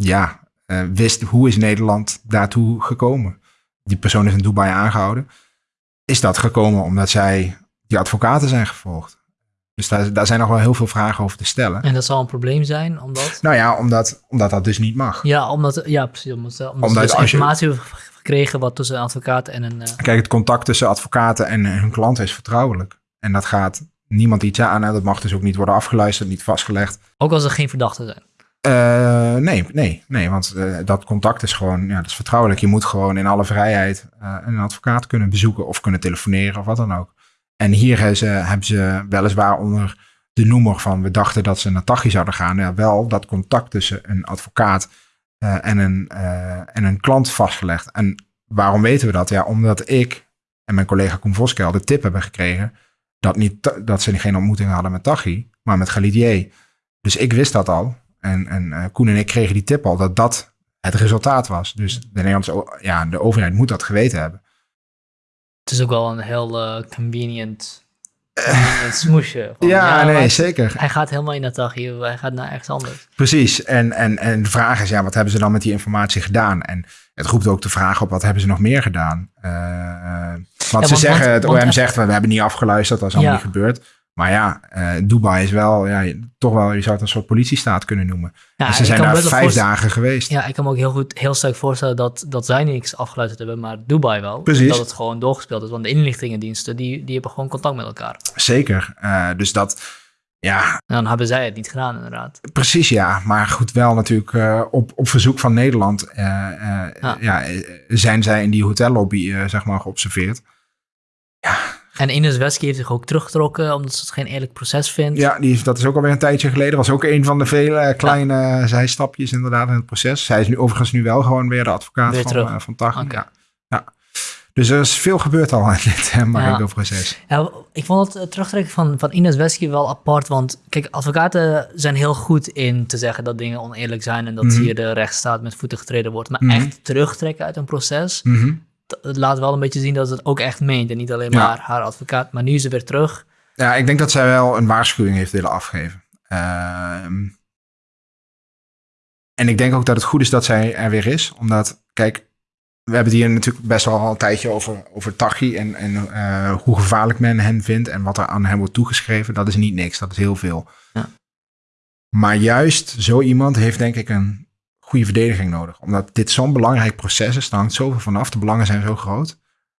Speaker 2: Ja, uh, wist hoe is Nederland daartoe gekomen? Die persoon is in Dubai aangehouden. Is dat gekomen omdat zij die advocaten zijn gevolgd? Dus daar, daar zijn nog wel heel veel vragen over te stellen.
Speaker 1: En dat zal een probleem zijn, omdat...
Speaker 2: Nou ja, omdat, omdat dat dus niet mag.
Speaker 1: Ja, omdat, ja precies. Omdat, omdat, omdat dus informatie je... gekregen wat tussen een advocaat en een... Uh...
Speaker 2: Kijk, het contact tussen advocaten en hun klant is vertrouwelijk. En dat gaat niemand iets aan. Dat mag dus ook niet worden afgeluisterd, niet vastgelegd.
Speaker 1: Ook als er geen verdachten zijn?
Speaker 2: Uh, nee, nee, nee, want uh, dat contact is gewoon, ja, dat is vertrouwelijk. Je moet gewoon in alle vrijheid uh, een advocaat kunnen bezoeken of kunnen telefoneren of wat dan ook. En hier hebben ze, hebben ze weliswaar onder de noemer van we dachten dat ze naar Tachi zouden gaan. Ja, wel dat contact tussen een advocaat en, een, en een klant vastgelegd. En waarom weten we dat? Ja, omdat ik en mijn collega Koen Voskel de tip hebben gekregen dat, niet, dat ze geen ontmoeting hadden met Tachi, maar met Galidier. Dus ik wist dat al. En, en uh, Koen en ik kregen die tip al dat dat het resultaat was. Dus de Nederlandse ja, de overheid moet dat geweten hebben.
Speaker 1: Het is ook wel een heel uh, convenient, smoesje.
Speaker 2: ja, ja, nee, zeker.
Speaker 1: Hij gaat helemaal in dat dagje, hij gaat naar ergens anders.
Speaker 2: Precies. En, en, en de vraag is, ja, wat hebben ze dan met die informatie gedaan? En het roept ook de vraag op, wat hebben ze nog meer gedaan? Uh, want ze zeggen, het OM zegt, we hebben niet afgeluisterd, dat is allemaal niet gebeurd. Maar ja, uh, Dubai is wel, ja, toch wel, je zou het een soort politiestaat kunnen noemen. Ja, en ze zijn daar vijf dagen geweest.
Speaker 1: Ja, ik kan me ook heel goed, heel sterk voorstellen dat, dat zij niks afgeluisterd hebben, maar Dubai wel. Precies. Dat het gewoon doorgespeeld is. Want de inlichtingendiensten, die, die hebben gewoon contact met elkaar.
Speaker 2: Zeker. Uh, dus dat, ja.
Speaker 1: En dan hebben zij het niet gedaan, inderdaad.
Speaker 2: Precies, ja. Maar goed, wel natuurlijk uh, op, op verzoek van Nederland ja. ja. zijn zij in die hotellobby, zeg maar, geobserveerd. Ja,
Speaker 1: en Ines Wesky heeft zich ook teruggetrokken omdat ze het geen eerlijk proces vindt.
Speaker 2: Ja, die, dat is ook alweer een tijdje geleden. Was ook een van de vele kleine ja. zijstapjes inderdaad in het proces. Zij is nu overigens nu wel gewoon weer de advocaat weer van, uh, van Tag. Okay. Ja. ja. Dus er is veel gebeurd al in dit uh, Marengo-proces.
Speaker 1: Ja. ja. ik vond het terugtrekken van, van Ines Wesky wel apart. Want kijk, advocaten zijn heel goed in te zeggen dat dingen oneerlijk zijn... en dat mm -hmm. hier de rechtsstaat met voeten getreden wordt. Maar mm -hmm. echt terugtrekken uit een proces... Mm -hmm het laat wel een beetje zien dat ze het ook echt meent. En niet alleen maar haar advocaat. Maar nu is ze weer terug.
Speaker 2: Ja, ik denk dat zij wel een waarschuwing heeft willen afgeven. Uh, en ik denk ook dat het goed is dat zij er weer is. Omdat, kijk, we hebben het hier natuurlijk best wel een tijdje over, over Tachi. En, en uh, hoe gevaarlijk men hem vindt. En wat er aan hem wordt toegeschreven. Dat is niet niks. Dat is heel veel. Ja. Maar juist zo iemand heeft denk ik een goede verdediging nodig. Omdat dit zo'n belangrijk proces is, daar hangt zoveel vanaf, de belangen zijn zo groot.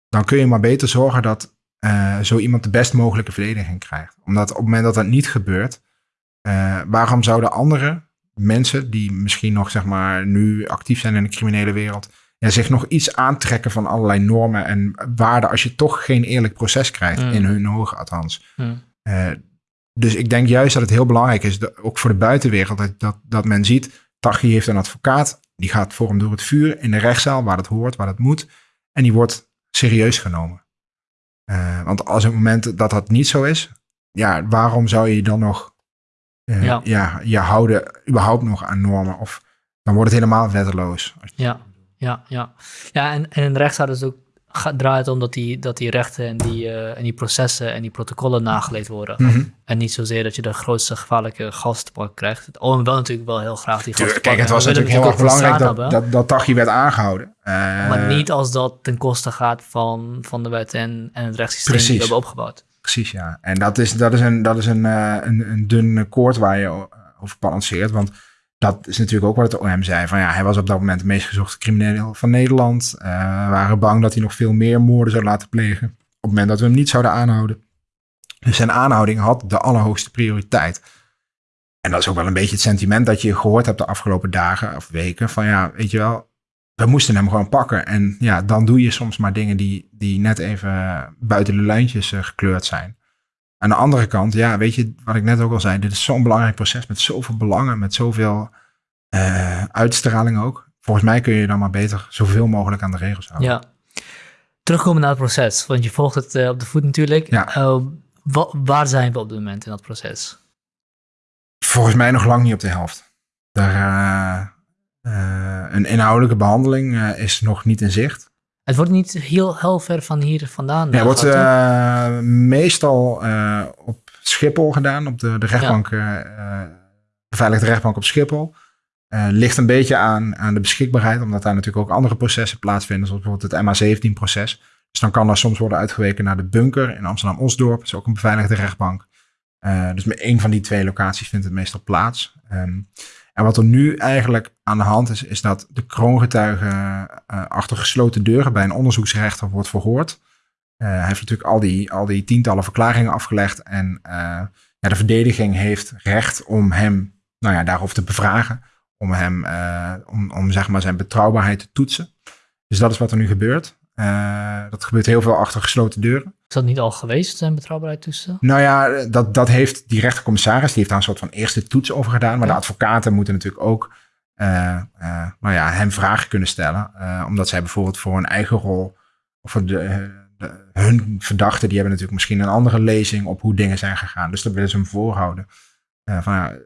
Speaker 2: Dan kun je maar beter zorgen dat uh, zo iemand de best mogelijke verdediging krijgt. Omdat op het moment dat dat niet gebeurt, uh, waarom zouden andere mensen die misschien nog zeg maar nu actief zijn in de criminele wereld, ja, zich nog iets aantrekken van allerlei normen en waarden als je toch geen eerlijk proces krijgt, mm. in hun ogen althans. Mm. Uh, dus ik denk juist dat het heel belangrijk is, dat, ook voor de buitenwereld, dat, dat, dat men ziet, Tachi heeft een advocaat, die gaat voor hem door het vuur in de rechtszaal, waar het hoort, waar het moet. En die wordt serieus genomen. Uh, want als het moment dat dat niet zo is, ja, waarom zou je dan nog uh, ja. ja. je houden überhaupt nog aan normen? Of dan wordt het helemaal wetteloos.
Speaker 1: Ja, ja, ja. Ja, en, en in de rechtszaal is ook draait om dat die, dat die rechten en die, uh, en die processen en die protocollen nageleefd worden. Mm -hmm. En niet zozeer dat je de grootste gevaarlijke gast krijgt. Het OM wel natuurlijk wel heel graag die gasten
Speaker 2: Kijk, het was natuurlijk heel erg belangrijk dat, dat, dat Tachi werd aangehouden. Uh,
Speaker 1: maar niet als dat ten koste gaat van, van de wet en, en het rechtssysteem precies. die we hebben opgebouwd.
Speaker 2: Precies, ja. En dat is, dat is, een, dat is een, uh, een, een dun koord waar je over balanceert. Want dat is natuurlijk ook wat het OM zei. Van ja, hij was op dat moment de meest gezochte crimineel van Nederland. Uh, waren bang dat hij nog veel meer moorden zou laten plegen. Op het moment dat we hem niet zouden aanhouden. Dus zijn aanhouding had de allerhoogste prioriteit. En dat is ook wel een beetje het sentiment dat je gehoord hebt de afgelopen dagen of weken. Van ja, weet je wel, we moesten hem gewoon pakken. En ja, dan doe je soms maar dingen die, die net even buiten de lijntjes uh, gekleurd zijn. Aan de andere kant, ja, weet je wat ik net ook al zei, dit is zo'n belangrijk proces met zoveel belangen, met zoveel uh, uitstraling ook. Volgens mij kun je dan maar beter zoveel mogelijk aan de regels houden.
Speaker 1: Ja. Terugkomen naar het proces, want je volgt het uh, op de voet natuurlijk. Ja. Uh, waar zijn we op dit moment in dat proces?
Speaker 2: Volgens mij nog lang niet op de helft. Daar, een inhoudelijke behandeling is nog niet in zicht.
Speaker 1: Het wordt niet heel, heel ver van hier vandaan.
Speaker 2: Ja, het wordt uh, meestal uh, op Schiphol gedaan, op de, de rechtbank ja. uh, beveiligde rechtbank op Schiphol. Ligt een beetje aan, aan de beschikbaarheid, omdat daar natuurlijk ook andere processen plaatsvinden, zoals bijvoorbeeld het MA17-proces. Dus dan kan er soms worden uitgeweken naar de bunker in Amsterdam-Osdorp. Dat is ook een beveiligde rechtbank. Dus met één van die twee locaties vindt het meestal plaats. Um, en wat er nu eigenlijk aan de hand is, is dat de kroongetuige uh, achter gesloten deuren bij een onderzoeksrechter wordt verhoord. Uh, hij heeft natuurlijk al die, al die tientallen verklaringen afgelegd. En ja, de verdediging heeft recht om hem nou ja, daarover te bevragen om hem, om, om zeg maar zijn betrouwbaarheid te toetsen. Dus dat is wat er nu gebeurt. Uh, dat gebeurt heel veel achter gesloten deuren.
Speaker 1: Is dat niet al geweest, zijn betrouwbaarheid toetsen?
Speaker 2: Nou ja, dat, dat heeft die rechtercommissaris, die heeft daar een soort van eerste toets over gedaan. Maar de advocaten moeten natuurlijk ook uh, nou ja, hem vragen kunnen stellen. omdat zij bijvoorbeeld voor een eigen rol, of voor de, de, hun verdachten, die hebben natuurlijk misschien een andere lezing op hoe dingen zijn gegaan. Dus dat willen ze hem voorhouden. van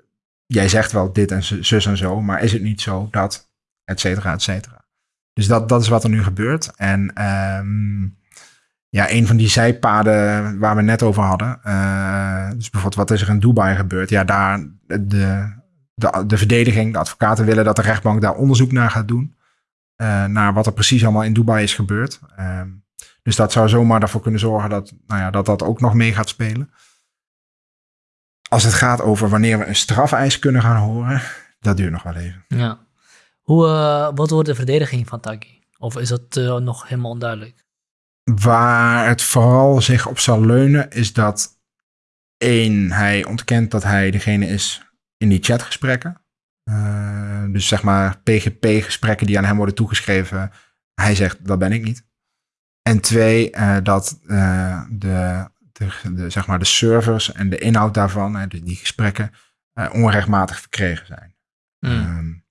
Speaker 2: jij zegt wel dit en zus en zo, maar is het niet zo dat, et cetera, et cetera. Dus dat, dat is wat er nu gebeurt. En um, ja, een van die zijpaden waar we net over hadden, uh, dus bijvoorbeeld wat is er in Dubai gebeurd? Ja, daar de, de, de verdediging, de advocaten willen dat de rechtbank daar onderzoek naar gaat doen. Uh, naar wat er precies allemaal in Dubai is gebeurd. Um, dus dat zou zomaar ervoor kunnen zorgen dat, nou ja, dat dat ook nog mee gaat spelen als het gaat over wanneer we een strafeis kunnen gaan horen, dat duurt nog wel even.
Speaker 1: Ja. Hoe, uh, wat wordt de verdediging van Taki? Of is dat uh, nog helemaal onduidelijk?
Speaker 2: Waar het vooral zich op zal leunen, is dat één, hij ontkent dat hij degene is in die chatgesprekken. Uh, dus zeg maar PGP-gesprekken die aan hem worden toegeschreven. Hij zegt, dat ben ik niet. En twee, dat de de, zeg maar de servers en de inhoud daarvan, hè, die gesprekken, onrechtmatig verkregen zijn. Mm. Um,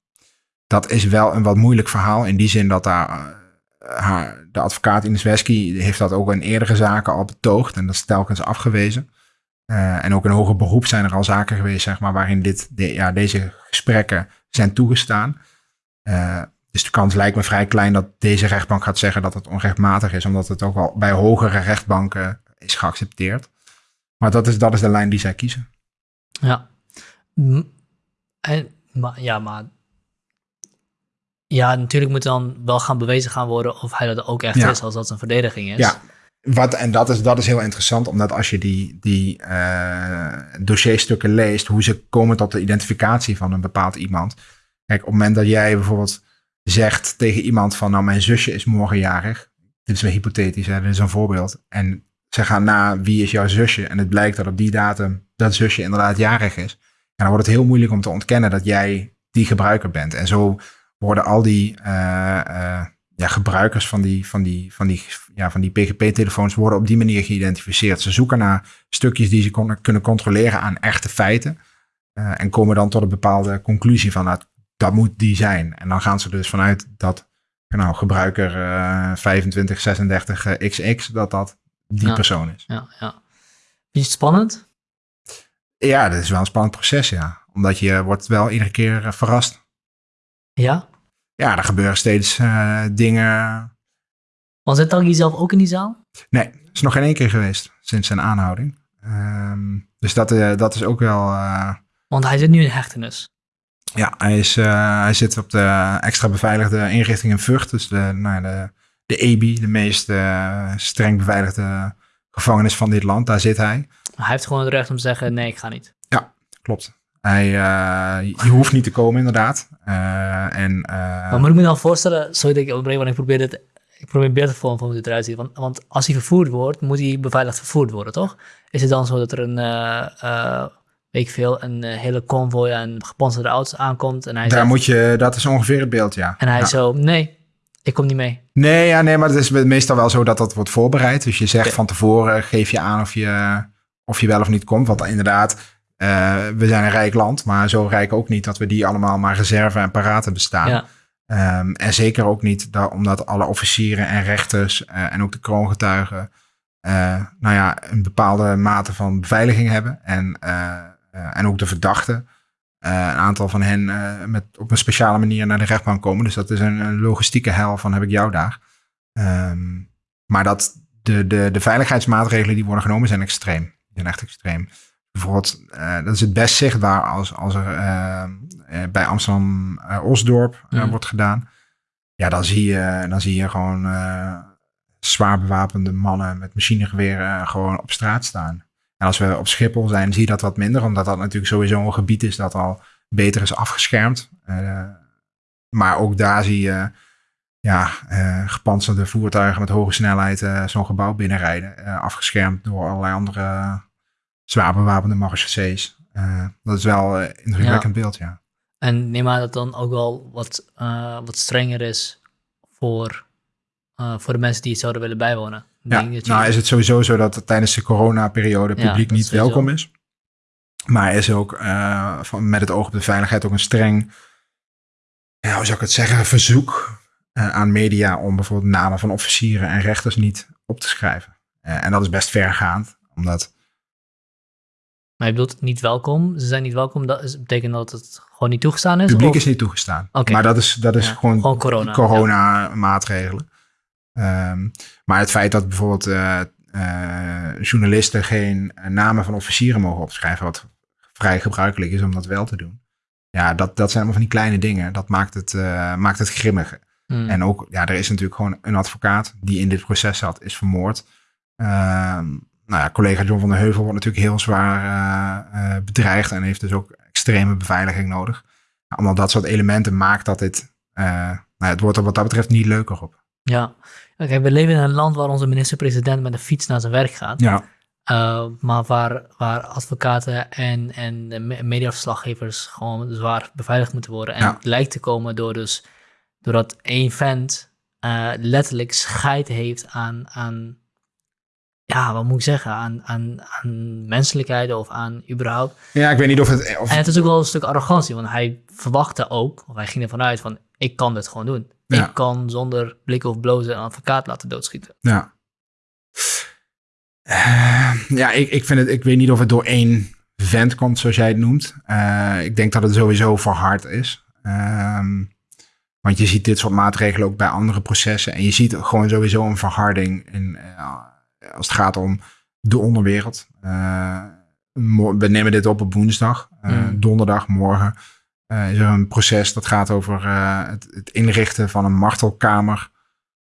Speaker 2: dat is wel een wat moeilijk verhaal in die zin dat daar uh, haar, de advocaat Ines Wesky heeft dat ook in eerdere zaken al betoogd en dat is telkens afgewezen. Uh, en ook in hoger beroep zijn er al zaken geweest, zeg maar, waarin dit, ja, deze gesprekken zijn toegestaan. dus de kans lijkt me vrij klein dat deze rechtbank gaat zeggen dat het onrechtmatig is, omdat het ook wel bij hogere rechtbanken is geaccepteerd. Maar dat is, dat is de lijn die zij kiezen.
Speaker 1: Ja. En, maar, ja, maar ja, natuurlijk moet dan wel gaan bewezen gaan worden of hij dat ook echt is, als dat een verdediging is.
Speaker 2: Ja, wat, en dat is, dat is heel interessant, omdat als je die, die uh, dossierstukken leest, hoe ze komen tot de identificatie van een bepaald iemand. Kijk, op het moment dat jij bijvoorbeeld zegt tegen iemand van, nou, mijn zusje is morgenjarig. Dit is weer hypothetisch, hè, dit is een voorbeeld. En ze gaan na wie is jouw zusje en het blijkt dat op die datum dat zusje inderdaad jarig is. En dan wordt het heel moeilijk om te ontkennen dat jij die gebruiker bent. En zo worden al die uh, uh, ja, gebruikers van die, van die, van die, ja, van die PGP-telefoons worden op die manier geïdentificeerd. Ze zoeken naar stukjes die ze kunnen controleren aan echte feiten. Uh, en komen dan tot een bepaalde conclusie van dat, nou, dat moet die zijn. En dan gaan ze dus vanuit dat nou, gebruiker 2536XX, dat dat die persoon is.
Speaker 1: Ja, ja. Je het spannend?
Speaker 2: Ja, dat is wel een spannend proces, ja. Omdat je wordt wel iedere keer eh, verrast.
Speaker 1: Ja?
Speaker 2: Ja, er gebeuren steeds uh, dingen.
Speaker 1: Was het dan zelf ook in die zaal?
Speaker 2: Nee, is nog geen één keer geweest sinds zijn aanhouding. Um, dus dat, uh, dat is ook wel... Uh...
Speaker 1: Want hij zit nu in hechtenis.
Speaker 2: Ja, hij, is, hij zit op de extra beveiligde inrichting in Vught. Dus de, nou, de de EBI, de meest streng beveiligde gevangenis van dit land. Daar zit hij.
Speaker 1: Hij heeft gewoon het recht om te zeggen, nee, ik ga niet.
Speaker 2: Ja, klopt. Hij, uh, je hoeft niet te komen, inderdaad. Uh, en,
Speaker 1: maar moet ik me dan voorstellen, sorry dat ik onderbreek, want ik probeer het, ik probeer beter vorm van hoe het eruit ziet. Want, want als hij vervoerd wordt, moet hij beveiligd vervoerd worden, toch? Is het dan zo dat er een, weet ik veel, een hele convoy aan gepantserde auto's aankomt en hij
Speaker 2: Daar moet je, dat is ongeveer het beeld, ja.
Speaker 1: En hij
Speaker 2: ja.
Speaker 1: zo, nee, ik kom niet mee.
Speaker 2: Nee, ja, nee, maar het is meestal wel zo dat dat wordt voorbereid. Dus je zegt van tevoren, geef je aan of je, of je wel of niet komt. Want inderdaad, uh, we zijn een rijk land, maar zo rijk ook niet dat we die allemaal maar reserve en paraten bestaan. Ja. Um, en zeker ook niet dat, omdat alle officieren en rechters uh, en ook de kroongetuigen uh, nou ja, een bepaalde mate van beveiliging hebben. En, en ook de verdachten. Een aantal van hen met, op een speciale manier naar de rechtbank komen. Dus dat is een, een logistieke hel van heb ik jou daar. Um, maar dat de, de, de veiligheidsmaatregelen die worden genomen zijn extreem. Die zijn echt extreem. Bijvoorbeeld, uh, dat is het best zichtbaar als, als er uh, bij Amsterdam Osdorp
Speaker 1: Mhm.
Speaker 2: wordt gedaan. Ja, dan zie je, dan zie je gewoon zwaar bewapende mannen met machinegeweren gewoon op straat staan. En als we op Schiphol zijn, zie je dat wat minder, omdat dat natuurlijk sowieso een gebied is dat al beter is afgeschermd. maar ook daar zie je ja, uh, gepantserde voertuigen met hoge snelheid uh, zo'n gebouw binnenrijden. Uh, afgeschermd door allerlei andere zwaar bewapende marechaussées. dat is wel een indrukwekkend
Speaker 1: Ja.
Speaker 2: beeld, ja.
Speaker 1: En neem aan dat dan ook wel wat, uh, wat strenger is voor, uh, voor de mensen die het zouden willen bijwonen.
Speaker 2: Ja,
Speaker 1: denk dat je-
Speaker 2: nou is het sowieso zo dat het tijdens de coronaperiode
Speaker 1: Ja,
Speaker 2: publiek niet
Speaker 1: sowieso.
Speaker 2: welkom is. Maar er is ook uh, van, met het oog op de veiligheid ook een streng, ja, hoe zou ik het zeggen, verzoek uh, aan media om bijvoorbeeld namen van officieren en rechters niet op te schrijven. Uh, en dat is best vergaand, omdat
Speaker 1: Maar je bedoelt niet welkom? Ze zijn niet welkom, dat is, betekent dat het gewoon niet toegestaan is?
Speaker 2: het publiek
Speaker 1: Of-
Speaker 2: is niet toegestaan.
Speaker 1: Oké.
Speaker 2: Maar dat is, dat is
Speaker 1: Ja,
Speaker 2: gewoon,
Speaker 1: gewoon corona,
Speaker 2: corona-maatregelen. Ehm, maar het feit dat bijvoorbeeld eh, eh, journalisten geen namen van officieren mogen opschrijven, wat vrij gebruikelijk is om dat wel te doen. Ja, dat, dat zijn allemaal van die kleine dingen. Dat maakt het, eh, maakt het grimmig.
Speaker 1: Hmm.
Speaker 2: En ook, ja, er is natuurlijk gewoon een advocaat die in dit proces zat, is vermoord. Ehm, nou ja, collega John van der Heuvel wordt natuurlijk heel zwaar eh, eh, bedreigd en heeft dus ook extreme beveiliging nodig. Nou, allemaal dat soort elementen maakt dat dit, eh, nou ja, het wordt er wat dat betreft niet leuker op.
Speaker 1: Ja, Oké, we leven in een land waar onze minister-president met een fiets naar zijn werk gaat.
Speaker 2: Ja,
Speaker 1: Uh, maar waar, waar advocaten en, en mediaverslaggevers gewoon zwaar beveiligd moeten worden. En
Speaker 2: Ja.
Speaker 1: het lijkt te komen door dus, doordat één vent letterlijk scheid heeft aan, aan, ja, wat moet ik zeggen, aan, aan, aan menselijkheid of aan überhaupt.
Speaker 2: ja ik weet niet of het... Of,
Speaker 1: En het is ook wel een stuk arrogantie, want hij verwachtte ook, of hij ging ervan uit van, ik kan dit gewoon doen.
Speaker 2: Ja.
Speaker 1: Ik kan zonder blik of blozen een advocaat laten doodschieten.
Speaker 2: Ja. Eh, ja, ik, ik vind het, ik weet niet of het door één vent komt, zoals jij het noemt. Eh, ik denk dat het sowieso verhard is. Ehm, want je ziet dit soort maatregelen ook bij andere processen. En je ziet gewoon sowieso een verharding in, eh, als het gaat om de onderwereld. Eh, we nemen dit op op woensdag. Eh,
Speaker 1: Mm.
Speaker 2: Donderdag, morgen, eh, is er een proces dat gaat over eh, het, het inrichten van een martelkamer.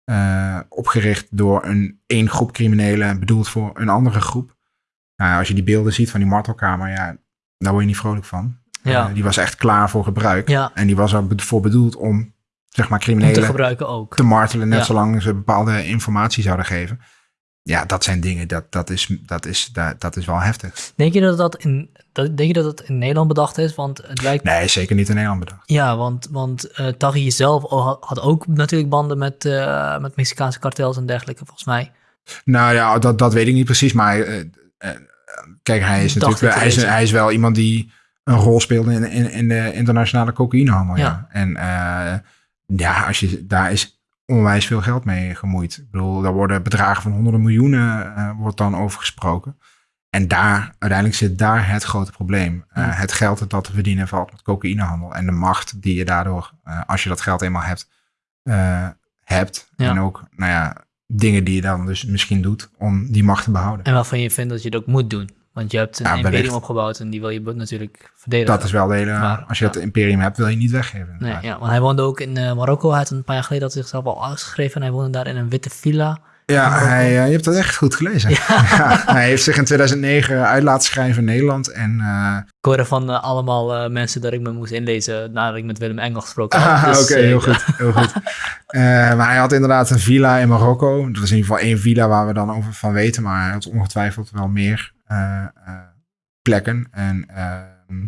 Speaker 2: eh, opgericht door een één groep criminelen, bedoeld voor een andere groep. Nou, als je die beelden ziet van die martelkamer, ja, daar word je niet vrolijk van.
Speaker 1: Ja,
Speaker 2: Eh, die was echt klaar voor gebruik.
Speaker 1: ja
Speaker 2: En die was er voor bedoeld om, zeg maar,
Speaker 1: om te
Speaker 2: criminelen
Speaker 1: gebruiken ook.
Speaker 2: te martelen, net
Speaker 1: Ja.
Speaker 2: zolang ze bepaalde informatie zouden geven. Ja, dat zijn dingen, dat, dat, is, dat, is, dat, dat is wel heftig.
Speaker 1: Denk je dat dat in, dat, denk je dat het in Nederland bedacht is? Want het lijkt.
Speaker 2: Nee, zeker niet in Nederland bedacht.
Speaker 1: Ja, want, want eh Taghi zelf had, ook natuurlijk banden met, eh, met Mexicaanse kartels en dergelijke, volgens mij.
Speaker 2: Nou ja, dat, dat weet ik niet precies, maar eh, kijk, hij is natuurlijk wel- hij is, hij is wel iemand die een rol speelde in, in, in de internationale cocaïnehandel. Ja.
Speaker 1: Ja.
Speaker 2: En ja, als je, daar is onwijs veel geld mee gemoeid. Ik bedoel, daar worden bedragen van honderden miljoenen eh, wordt dan over gesproken. En daar, uiteindelijk zit daar het grote probleem. Eh. Het geld dat te verdienen valt met cocaïnehandel. En de macht die je daardoor, eh, als je dat geld eenmaal hebt, hebt.
Speaker 1: Ja.
Speaker 2: En ook, nou ja, dingen die je dan dus misschien doet om die macht te behouden.
Speaker 1: En waarvan je vindt dat je het ook moet doen. Want je hebt een
Speaker 2: Ja,
Speaker 1: imperium opgebouwd en die wil je natuurlijk verdedigen.
Speaker 2: Dat is wel de hele,
Speaker 1: Maar,
Speaker 2: als je
Speaker 1: ja.
Speaker 2: dat imperium hebt, wil je niet weggeven.
Speaker 1: Nee, ja, want hij woonde ook in eh, Marokko. Hij had een paar jaar geleden had zichzelf al uitgeschreven. En hij woonde daar in een witte villa.
Speaker 2: Ja, hij, eh, je hebt dat echt goed gelezen. Ja, hij heeft zich in 2009 uit laten schrijven in Nederland. En eh,
Speaker 1: Ik hoorde van allemaal mensen dat ik me moest inlezen nadat ik met Willem Engel gesproken had.
Speaker 2: Ah,
Speaker 1: Dus,
Speaker 2: Oké, heel goed. Heel goed. Maar hij had inderdaad een villa in Marokko. Dat is in ieder geval één villa waar we dan over van weten. Maar hij had ongetwijfeld wel meer plekken. En, ehm,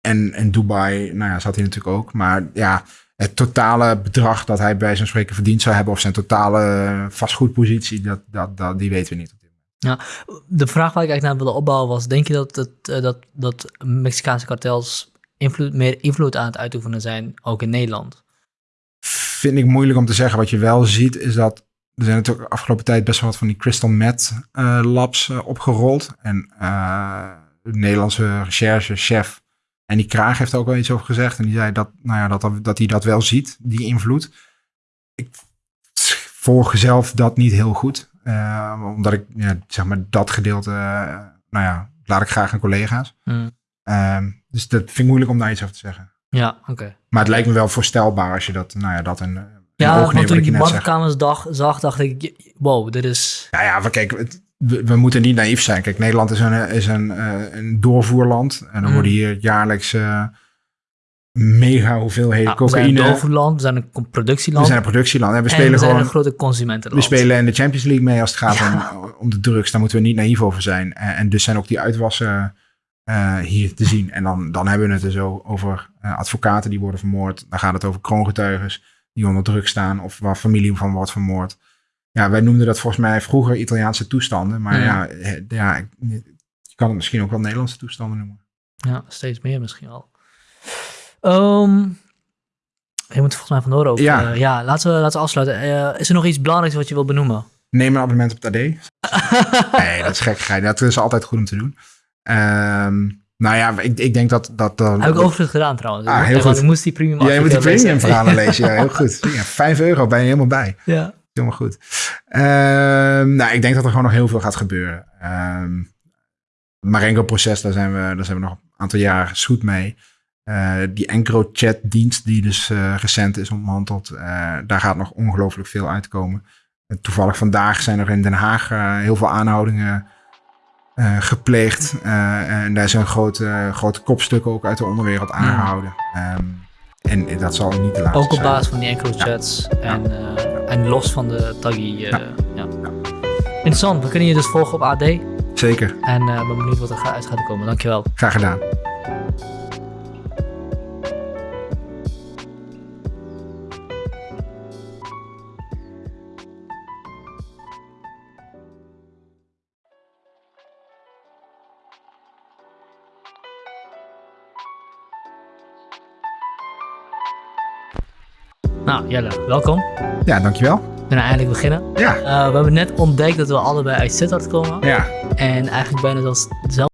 Speaker 2: en in Dubai nou ja, zat hij natuurlijk ook. Maar ja, het totale bedrag dat hij bij zo'n spreken verdiend zou hebben... of zijn totale vastgoedpositie, dat, dat, dat, die weten we niet.
Speaker 1: De vraag waar ik eigenlijk naar wilde opbouwen was: denk je dat, het, eh, dat, dat Mexicaanse kartels invloed, meer invloed aan het uitoefenen zijn, ook in Nederland?
Speaker 2: vind ik moeilijk om te zeggen. Wat je wel ziet is dat er zijn natuurlijk de afgelopen tijd best wel wat van die crystal meth eh, labs eh, opgerold. En eh, de Nederlandse recherchechef en die Kraag heeft er ook wel iets over gezegd. En die zei dat, nou ja, dat, dat hij dat wel ziet, die invloed. Ik volg zelf dat niet heel goed. omdat ik ja, zeg maar dat gedeelte, nou ja, laat ik graag aan collega's.
Speaker 1: Mm.
Speaker 2: Ehm, dus dat vind ik moeilijk om daar iets over te zeggen.
Speaker 1: Ja, oké.
Speaker 2: Maar het lijkt me wel voorstelbaar als je dat, nou ja, dat een
Speaker 1: Ja,
Speaker 2: oog
Speaker 1: want toen ik die badkamers dag, zag, dacht ik, wow, dit is...
Speaker 2: Nou ja, maar kijk, het- we, we moeten niet naïef zijn. Kijk, Nederland is een, is een, eh, een doorvoerland. En dan
Speaker 1: Mm.
Speaker 2: worden hier jaarlijks eh, mega hoeveelheden
Speaker 1: Nou, we zijn een
Speaker 2: cocaïne.
Speaker 1: doorvoerland, we zijn een com-
Speaker 2: We
Speaker 1: productieland.
Speaker 2: zijn een productieland. En we
Speaker 1: en
Speaker 2: spelen
Speaker 1: we zijn
Speaker 2: gewoon
Speaker 1: een grote
Speaker 2: We
Speaker 1: consumentenland.
Speaker 2: spelen in de Champions League mee als het gaat
Speaker 1: Ja.
Speaker 2: om, om de drugs. Daar moeten we niet naïef over zijn. En, en dus zijn ook die uitwassen eh, hier te zien. En dan, dan hebben we het dus o- over advocaten die worden vermoord. Dan gaat het over kroongetuigen die onder druk staan. Of waar familie van wordt vermoord. Ja, wij noemden dat volgens mij vroeger Italiaanse toestanden. Maar ja, ja je kan het misschien ook wel Nederlandse toestanden noemen.
Speaker 1: Ja, steeds meer misschien al. Ehm, je moet volgens mij vandoor ook.
Speaker 2: Ja.
Speaker 1: Eh, ja, laten we, laten we afsluiten. Eh, is er nog iets belangrijks wat je wil benoemen?
Speaker 2: Neem een abonnement op het AD. Nee, dat is gekkigheid. Dat is altijd goed om te doen. Ehm, nou ja, ik, ik denk dat... dat, dat
Speaker 1: Heb ik overigens gedaan trouwens.
Speaker 2: Ah, heel goed.
Speaker 1: Ik moest die premium
Speaker 2: Ja, je moet die premium verhalen lezen. Ja, heel goed. Ja, 5 euro ben je helemaal bij.
Speaker 1: Ja.
Speaker 2: Helemaal goed. Ehm, nou, ik denk dat er gewoon nog heel veel gaat gebeuren. Ehm Marengo-proces, daar, zijn we, daar zijn we nog een aantal jaar goed mee. Eh, die EncroChat-dienst die dus eh, recent is ontmanteld, eh, daar gaat nog ongelooflijk veel uitkomen. En toevallig vandaag zijn er in Den Haag eh, heel veel aanhoudingen eh, gepleegd. Eh, en daar zijn grote, grote kopstukken ook uit de onderwereld aangehouden. Ehm, en dat zal niet de laatste
Speaker 1: Ook op
Speaker 2: zijn.
Speaker 1: basis van die encrochats en, eh, en los van de taggy. ja. Interessant, we kunnen je dus volgen op AD.
Speaker 2: Zeker,
Speaker 1: En ben benieuwd wat er uit gaat komen. Dankjewel.
Speaker 2: graag gedaan.
Speaker 1: Nou, Jelle, welkom.
Speaker 2: Ja, dankjewel.
Speaker 1: We kunnen eindelijk beginnen.
Speaker 2: Ja,
Speaker 1: Eh, we hebben net ontdekt dat we allebei uit Sittard komen.
Speaker 2: ja.
Speaker 1: En eigenlijk bijna zelfs dezelfde